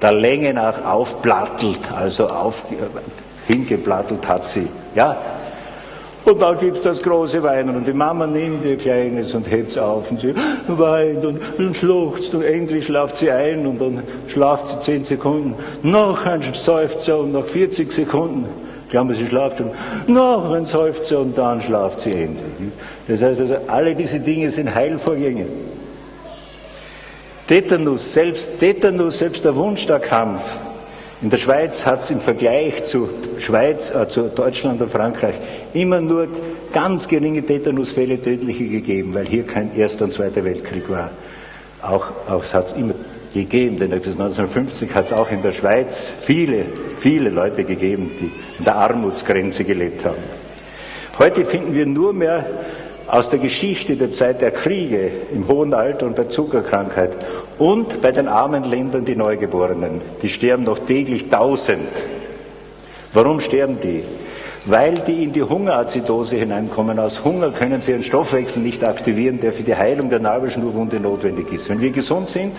Der Länge nach aufplattelt, also auf, hingeplattelt hat sie. Ja, und dann gibt es das große Weinen und die Mama nimmt ihr Kleines und hebt es auf und sie weint und, und schluchzt und endlich schlaft sie ein und dann schlaft sie zehn Sekunden. Noch ein Seufzer und nach 40 Sekunden glauben sie schlaft schon. Noch ein Seufzer und dann schlaft sie endlich. Das heißt also, alle diese Dinge sind Heilvorgänge. Tetanus, selbst Tetanus, selbst der Wunschstagkampf, in der Schweiz hat es im Vergleich zu, Schweiz, äh, zu Deutschland und Frankreich immer nur ganz geringe Tetanusfälle tödliche gegeben, weil hier kein Erster und Zweiter Weltkrieg war. Auch, auch es hat es immer gegeben, denn bis 1950 hat es auch in der Schweiz viele, viele Leute gegeben, die in der Armutsgrenze gelebt haben. Heute finden wir nur mehr aus der Geschichte der Zeit der Kriege im hohen Alter und bei Zuckerkrankheit und bei den armen Ländern die Neugeborenen. Die sterben noch täglich tausend. Warum sterben die? Weil die in die Hungerazidose hineinkommen. Aus Hunger können sie ihren Stoffwechsel nicht aktivieren, der für die Heilung der Nabelschnurwunde notwendig ist. Wenn wir gesund sind,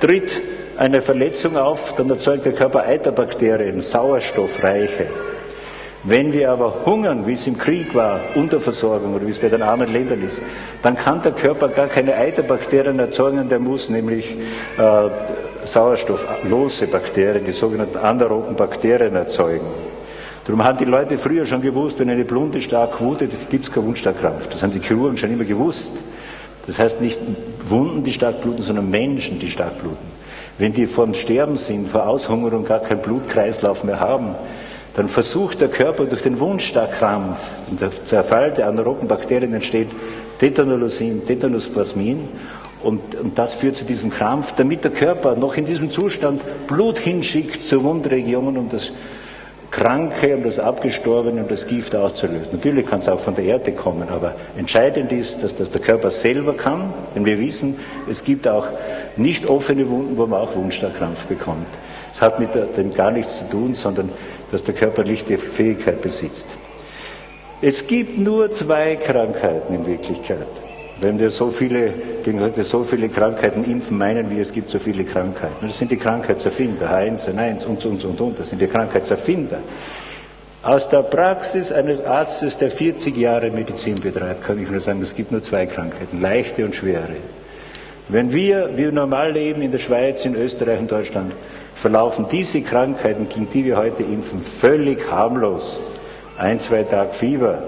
tritt eine Verletzung auf, dann erzeugt der Körper Eiterbakterien, sauerstoffreiche. Wenn wir aber hungern, wie es im Krieg war, Unterversorgung oder wie es bei den armen Ländern ist, dann kann der Körper gar keine Eiterbakterien erzeugen, der muss nämlich äh, sauerstofflose Bakterien, die sogenannten anaeroben Bakterien erzeugen. Darum haben die Leute früher schon gewusst, wenn eine Blunde stark wutet, gibt es keinen Wundstarkrampf. Das haben die Chirurgen schon immer gewusst. Das heißt nicht Wunden, die stark bluten, sondern Menschen, die stark bluten. Wenn die vom Sterben sind, vor Aushungerung gar keinen Blutkreislauf mehr haben, dann versucht der Körper durch den Wundstarkrampf und der Zerfall der anaeroben Bakterien entsteht Tetanolosin, Tetanusplasmin und, und das führt zu diesem Krampf, damit der Körper noch in diesem Zustand Blut hinschickt zur Wundregion, um das Kranke, um das Abgestorbene, um das Gift auszulösen. Natürlich kann es auch von der Erde kommen, aber entscheidend ist, dass das der Körper selber kann, denn wir wissen, es gibt auch nicht offene Wunden, wo man auch Wundstarkrampf bekommt. Es hat mit dem gar nichts zu tun, sondern dass der Körper nicht die Fähigkeit besitzt. Es gibt nur zwei Krankheiten in Wirklichkeit. Wenn wir so viele, gegen heute so viele Krankheiten impfen, meinen wir, es gibt so viele Krankheiten. Das sind die Krankheitserfinder, H1N1 und, und, und, und. Das sind die Krankheitserfinder. Aus der Praxis eines Arztes, der 40 Jahre Medizin betreibt, kann ich nur sagen, es gibt nur zwei Krankheiten, leichte und schwere. Wenn wir, wie normal leben in der Schweiz, in Österreich und Deutschland, verlaufen diese Krankheiten, gegen die wir heute impfen, völlig harmlos. Ein, zwei Tage Fieber,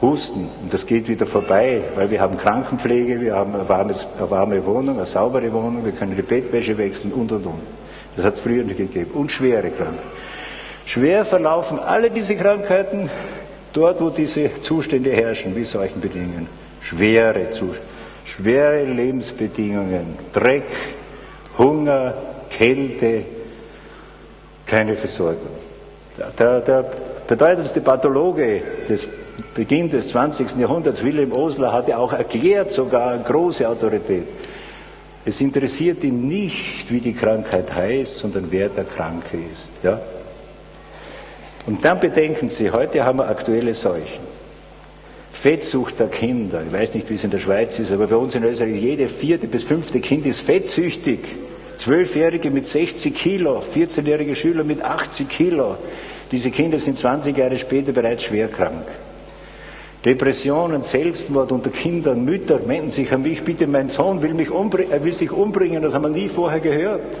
Husten und das geht wieder vorbei, weil wir haben Krankenpflege, wir haben eine, warmes, eine warme Wohnung, eine saubere Wohnung, wir können die Bettwäsche wechseln und und und. Das hat es früher nicht gegeben. Und schwere Krankheiten. Schwer verlaufen alle diese Krankheiten dort, wo diese Zustände herrschen, wie solchen Bedingungen. Schwere schwere Lebensbedingungen, Dreck, Hunger, Kälte, keine Versorgung. Der, der bedeutendste Pathologe des Beginn des 20. Jahrhunderts, Wilhelm Osler, hatte auch erklärt, sogar große Autorität, es interessiert ihn nicht, wie die Krankheit heißt, sondern wer der Kranke ist. Ja? Und dann bedenken Sie, heute haben wir aktuelle Seuchen. Fettsucht der Kinder. Ich weiß nicht, wie es in der Schweiz ist, aber bei uns in Österreich jede vierte bis fünfte Kind ist fettsüchtig. Zwölfjährige mit 60 Kilo, 14-jährige Schüler mit 80 Kilo. Diese Kinder sind 20 Jahre später bereits schwer krank. Depressionen, Selbstmord unter Kindern, Mütter wenden sich an mich, bitte mein Sohn will, mich er will sich umbringen, das haben wir nie vorher gehört.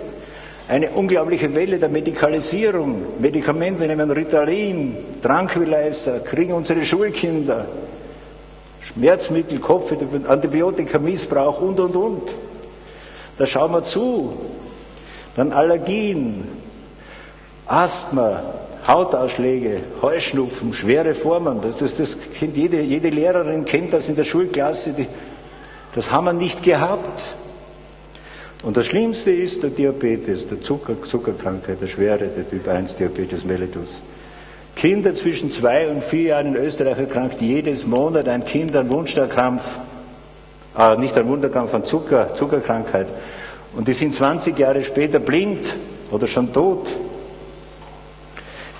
Eine unglaubliche Welle der Medikalisierung, Medikamente nehmen Ritalin, Tranquilizer, kriegen unsere Schulkinder, Schmerzmittel, Kopf, Antibiotikamissbrauch und, und, und. Da schauen wir zu. Dann Allergien, Asthma, Hautausschläge, Heuschnupfen, schwere Formen. Das, das kennt jede, jede Lehrerin kennt das in der Schulklasse. Die, das haben wir nicht gehabt. Und das Schlimmste ist der Diabetes, der Zucker, Zuckerkrankheit, der Schwere, der Typ 1 Diabetes mellitus. Kinder zwischen zwei und vier Jahren in Österreich erkrankt jedes Monat ein Kind an Wunderkrampf, äh, nicht an Wunderkrampf, an Zucker, Zuckerkrankheit. Und die sind 20 Jahre später blind oder schon tot.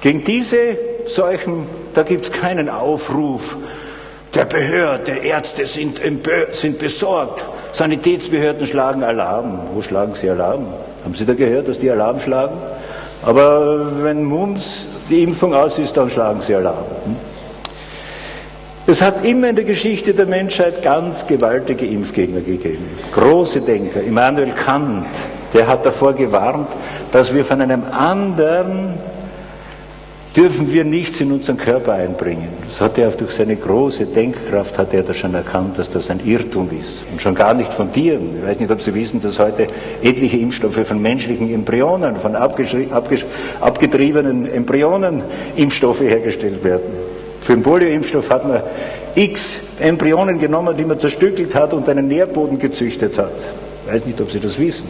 Gegen diese Seuchen, da gibt es keinen Aufruf der Behörde, Ärzte sind, sind besorgt, Sanitätsbehörden schlagen Alarm. Wo schlagen sie Alarm? Haben Sie da gehört, dass die Alarm schlagen? Aber wenn Mums die Impfung aus ist, dann schlagen sie Alarm. Es hat immer in der Geschichte der Menschheit ganz gewaltige Impfgegner gegeben. Große Denker. Immanuel Kant, der hat davor gewarnt, dass wir von einem anderen dürfen wir nichts in unseren Körper einbringen. Das hat er auch durch seine große Denkkraft hat er das schon erkannt, dass das ein Irrtum ist. Und schon gar nicht von Tieren. Ich weiß nicht, ob Sie wissen, dass heute etliche Impfstoffe von menschlichen Embryonen, von abgetriebenen Embryonen Impfstoffe hergestellt werden. Für den Polio-Impfstoff hat man x Embryonen genommen, die man zerstückelt hat und einen Nährboden gezüchtet hat. Ich weiß nicht, ob Sie das wissen.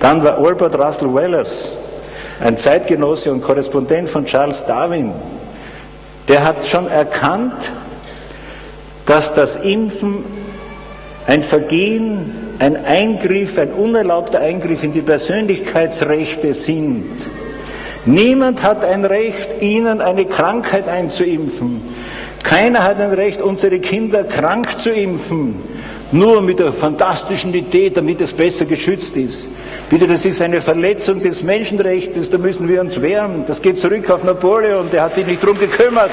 Dann war Albert Russell Wallace, ein Zeitgenosse und Korrespondent von Charles Darwin, der hat schon erkannt, dass das Impfen ein Vergehen, ein Eingriff, ein unerlaubter Eingriff in die Persönlichkeitsrechte sind. Niemand hat ein Recht, ihnen eine Krankheit einzuimpfen. Keiner hat ein Recht, unsere Kinder krank zu impfen, nur mit der fantastischen Idee, damit es besser geschützt ist. Bitte, das ist eine Verletzung des Menschenrechts, da müssen wir uns wehren. Das geht zurück auf Napoleon, der hat sich nicht drum gekümmert.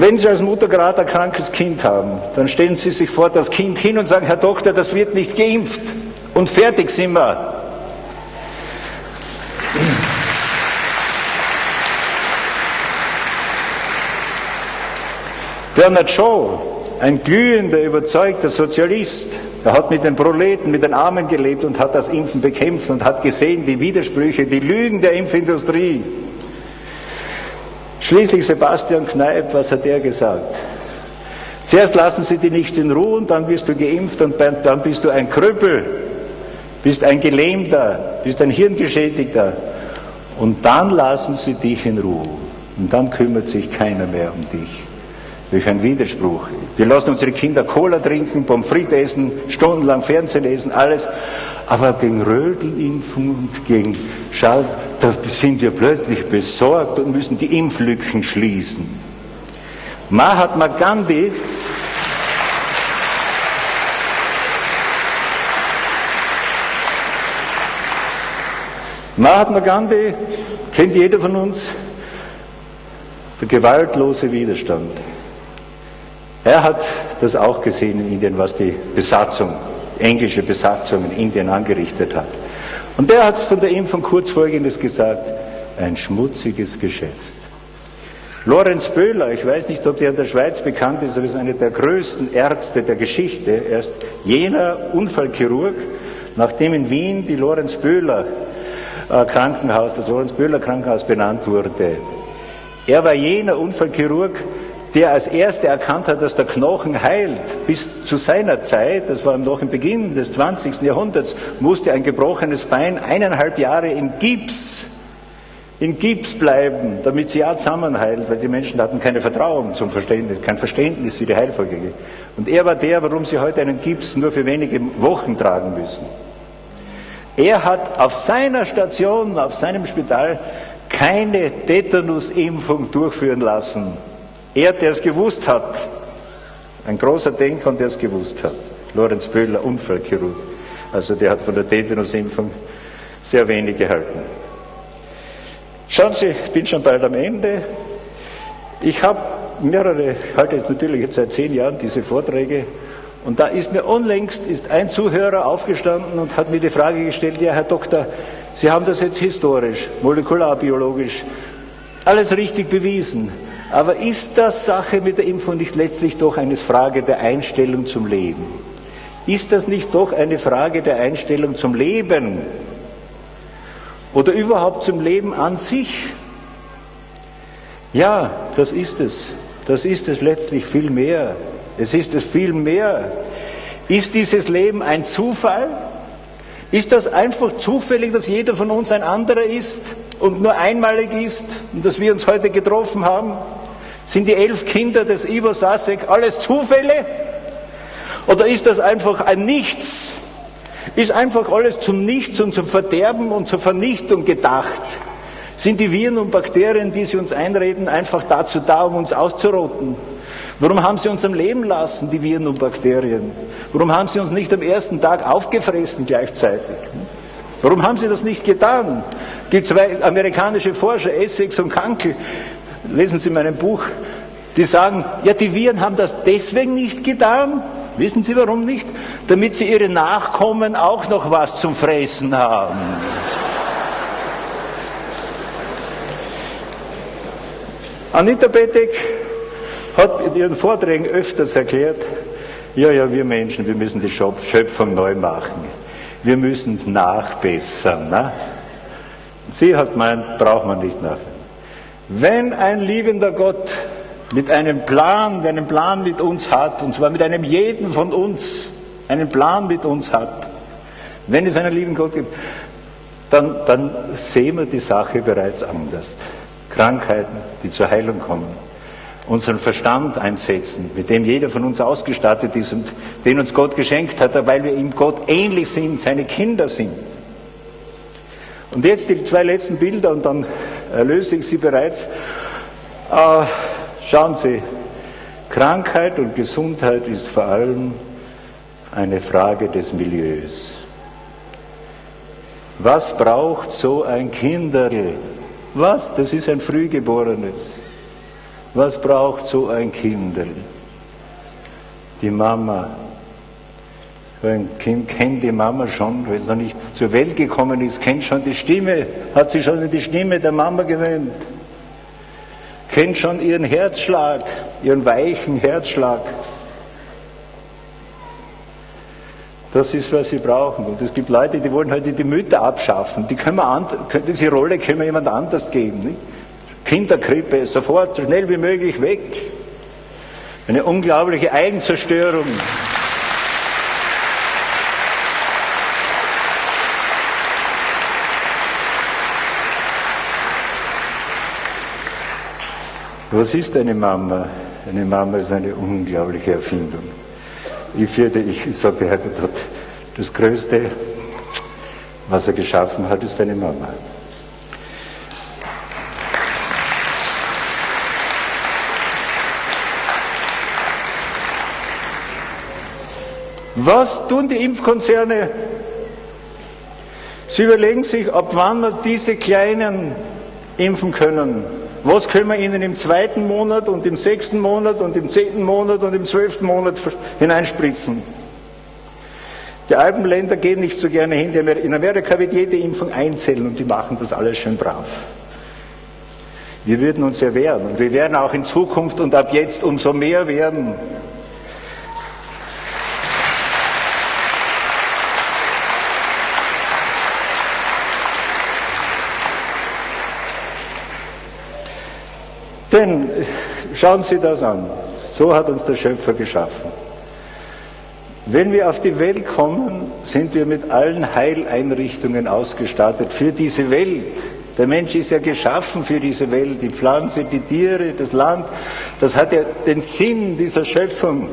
Wenn Sie als Mutter gerade ein krankes Kind haben, dann stellen Sie sich vor das Kind hin und sagen, Herr Doktor, das wird nicht geimpft. Und fertig sind wir. Bernard Shaw, ein glühender, überzeugter Sozialist, er hat mit den Proleten, mit den Armen gelebt und hat das Impfen bekämpft und hat gesehen die Widersprüche, die Lügen der Impfindustrie. Schließlich Sebastian Kneip, was hat er gesagt? Zuerst lassen sie dich nicht in Ruhe und dann wirst du geimpft und dann bist du ein Krüppel, bist ein Gelähmter, bist ein Hirngeschädigter. Und dann lassen sie dich in Ruhe und dann kümmert sich keiner mehr um dich. Welch ein Widerspruch. Wir lassen unsere Kinder Cola trinken, Pommes frites essen, stundenlang Fernsehen lesen, alles. Aber gegen Rödelimpfung und gegen Schall, da sind wir plötzlich besorgt und müssen die Impflücken schließen. Mahatma Gandhi Mahatma Gandhi kennt jeder von uns, der gewaltlose Widerstand. Er hat das auch gesehen in Indien, was die Besatzung, englische Besatzung in Indien angerichtet hat. Und er hat von der Impfung kurz Folgendes gesagt, ein schmutziges Geschäft. Lorenz Böhler, ich weiß nicht, ob der in der Schweiz bekannt ist, aber ist einer der größten Ärzte der Geschichte. Er ist jener Unfallchirurg, nachdem in Wien die Lorenz Böhler äh, Krankenhaus, das Lorenz Böhler Krankenhaus benannt wurde. Er war jener Unfallchirurg, der als erster erkannt hat, dass der Knochen heilt. Bis zu seiner Zeit, das war noch im Beginn des 20. Jahrhunderts, musste ein gebrochenes Bein eineinhalb Jahre in Gips in Gips bleiben, damit sie ja zusammenheilt, weil die Menschen hatten keine Vertrauen zum Verständnis, kein Verständnis für die Heilfolge. Und er war der, warum sie heute einen Gips nur für wenige Wochen tragen müssen. Er hat auf seiner Station, auf seinem Spital keine Tetanusimpfung durchführen lassen. Er, der es gewusst hat, ein großer Denker der es gewusst hat, Lorenz Böhler, Unfallchirurg, also der hat von der Tetanusimpfung sehr wenig gehalten. Schauen Sie, ich bin schon bald am Ende. Ich habe mehrere, halte jetzt natürlich jetzt seit zehn Jahren diese Vorträge und da ist mir unlängst ist ein Zuhörer aufgestanden und hat mir die Frage gestellt, ja Herr Doktor, Sie haben das jetzt historisch, molekularbiologisch, alles richtig bewiesen. Aber ist das Sache mit der Impfung nicht letztlich doch eine Frage der Einstellung zum Leben? Ist das nicht doch eine Frage der Einstellung zum Leben? Oder überhaupt zum Leben an sich? Ja, das ist es. Das ist es letztlich viel mehr. Es ist es viel mehr. Ist dieses Leben ein Zufall? Ist das einfach zufällig, dass jeder von uns ein anderer ist und nur einmalig ist und dass wir uns heute getroffen haben? Sind die elf Kinder des Ivo Sasek alles Zufälle? Oder ist das einfach ein Nichts? Ist einfach alles zum Nichts und zum Verderben und zur Vernichtung gedacht? Sind die Viren und Bakterien, die sie uns einreden, einfach dazu da, um uns auszurotten? Warum haben sie uns am Leben lassen, die Viren und Bakterien? Warum haben sie uns nicht am ersten Tag aufgefressen gleichzeitig? Warum haben sie das nicht getan? Es gibt zwei amerikanische Forscher, Essex und Kankel, lesen Sie mein Buch, die sagen, ja, die Viren haben das deswegen nicht getan. Wissen Sie warum nicht? Damit sie ihre Nachkommen auch noch was zum Fressen haben. Anita Betek hat in ihren Vorträgen öfters erklärt, ja, ja, wir Menschen, wir müssen die Schöpfung neu machen. Wir müssen es nachbessern. Ne? Sie hat meint, braucht man nicht nachbessern. Wenn ein liebender Gott mit einem Plan, der einen Plan mit uns hat, und zwar mit einem jeden von uns, einen Plan mit uns hat, wenn es einen lieben Gott gibt, dann, dann sehen wir die Sache bereits anders. Krankheiten, die zur Heilung kommen, unseren Verstand einsetzen, mit dem jeder von uns ausgestattet ist und den uns Gott geschenkt hat, weil wir ihm Gott ähnlich sind, seine Kinder sind. Und jetzt die zwei letzten Bilder und dann erlöse ich Sie bereits. Äh, schauen Sie, Krankheit und Gesundheit ist vor allem eine Frage des Milieus. Was braucht so ein Kinderl? Was? Das ist ein Frühgeborenes. Was braucht so ein Kinderl? Die Mama, ein Kind kennt die Mama schon, wenn es noch nicht zur Welt gekommen ist, kennt schon die Stimme, hat sich schon an die Stimme der Mama gewöhnt, kennt schon ihren Herzschlag, ihren weichen Herzschlag. Das ist, was sie brauchen. Und es gibt Leute, die wollen heute die Mütter abschaffen. Die können wir diese Rolle können wir jemand anders geben. Nicht? Kinderkrippe, sofort, so schnell wie möglich weg. Eine unglaubliche Eigenzerstörung. Was ist eine Mama? Eine Mama ist eine unglaubliche Erfindung. Ich fürchte, ich sagte, Herr das Größte, was er geschaffen hat, ist eine Mama. Was tun die Impfkonzerne? Sie überlegen sich, ab wann wir diese Kleinen impfen können. Was können wir ihnen im zweiten Monat und im sechsten Monat und im zehnten Monat und im zwölften Monat hineinspritzen? Die Alpenländer gehen nicht so gerne hin. In Amerika wird jede Impfung einzeln und die machen das alles schön brav. Wir würden uns ja wehren und wir werden auch in Zukunft und ab jetzt umso mehr werden. Denn schauen Sie das an. So hat uns der Schöpfer geschaffen. Wenn wir auf die Welt kommen, sind wir mit allen Heileinrichtungen ausgestattet für diese Welt. Der Mensch ist ja geschaffen für diese Welt, die Pflanze, die Tiere, das Land. Das hat ja den Sinn dieser Schöpfung.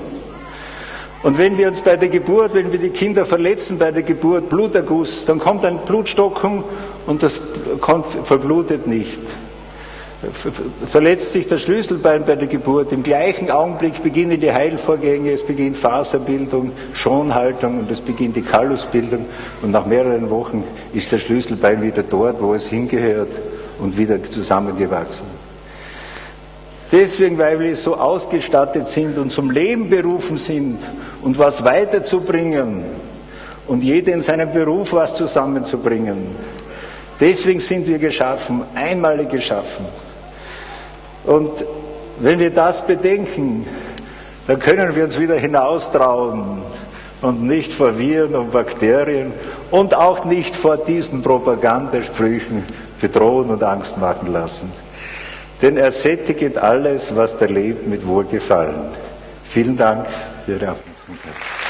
Und wenn wir uns bei der Geburt, wenn wir die Kinder verletzen bei der Geburt, Bluterguss, dann kommt ein Blutstocken und das verblutet nicht. Verletzt sich das Schlüsselbein bei der Geburt, im gleichen Augenblick beginnen die Heilvorgänge, es beginnt Faserbildung, Schonhaltung und es beginnt die Kallusbildung und nach mehreren Wochen ist das Schlüsselbein wieder dort, wo es hingehört und wieder zusammengewachsen. Deswegen, weil wir so ausgestattet sind und zum Leben berufen sind und was weiterzubringen und jeder in seinem Beruf was zusammenzubringen. Deswegen sind wir geschaffen, einmalig geschaffen. Und wenn wir das bedenken, dann können wir uns wieder hinaustrauen und nicht vor Viren und Bakterien und auch nicht vor diesen Propagandasprüchen bedrohen und Angst machen lassen. Denn er sättigt alles, was da lebt, mit Wohlgefallen. Vielen Dank für Ihre Aufmerksamkeit.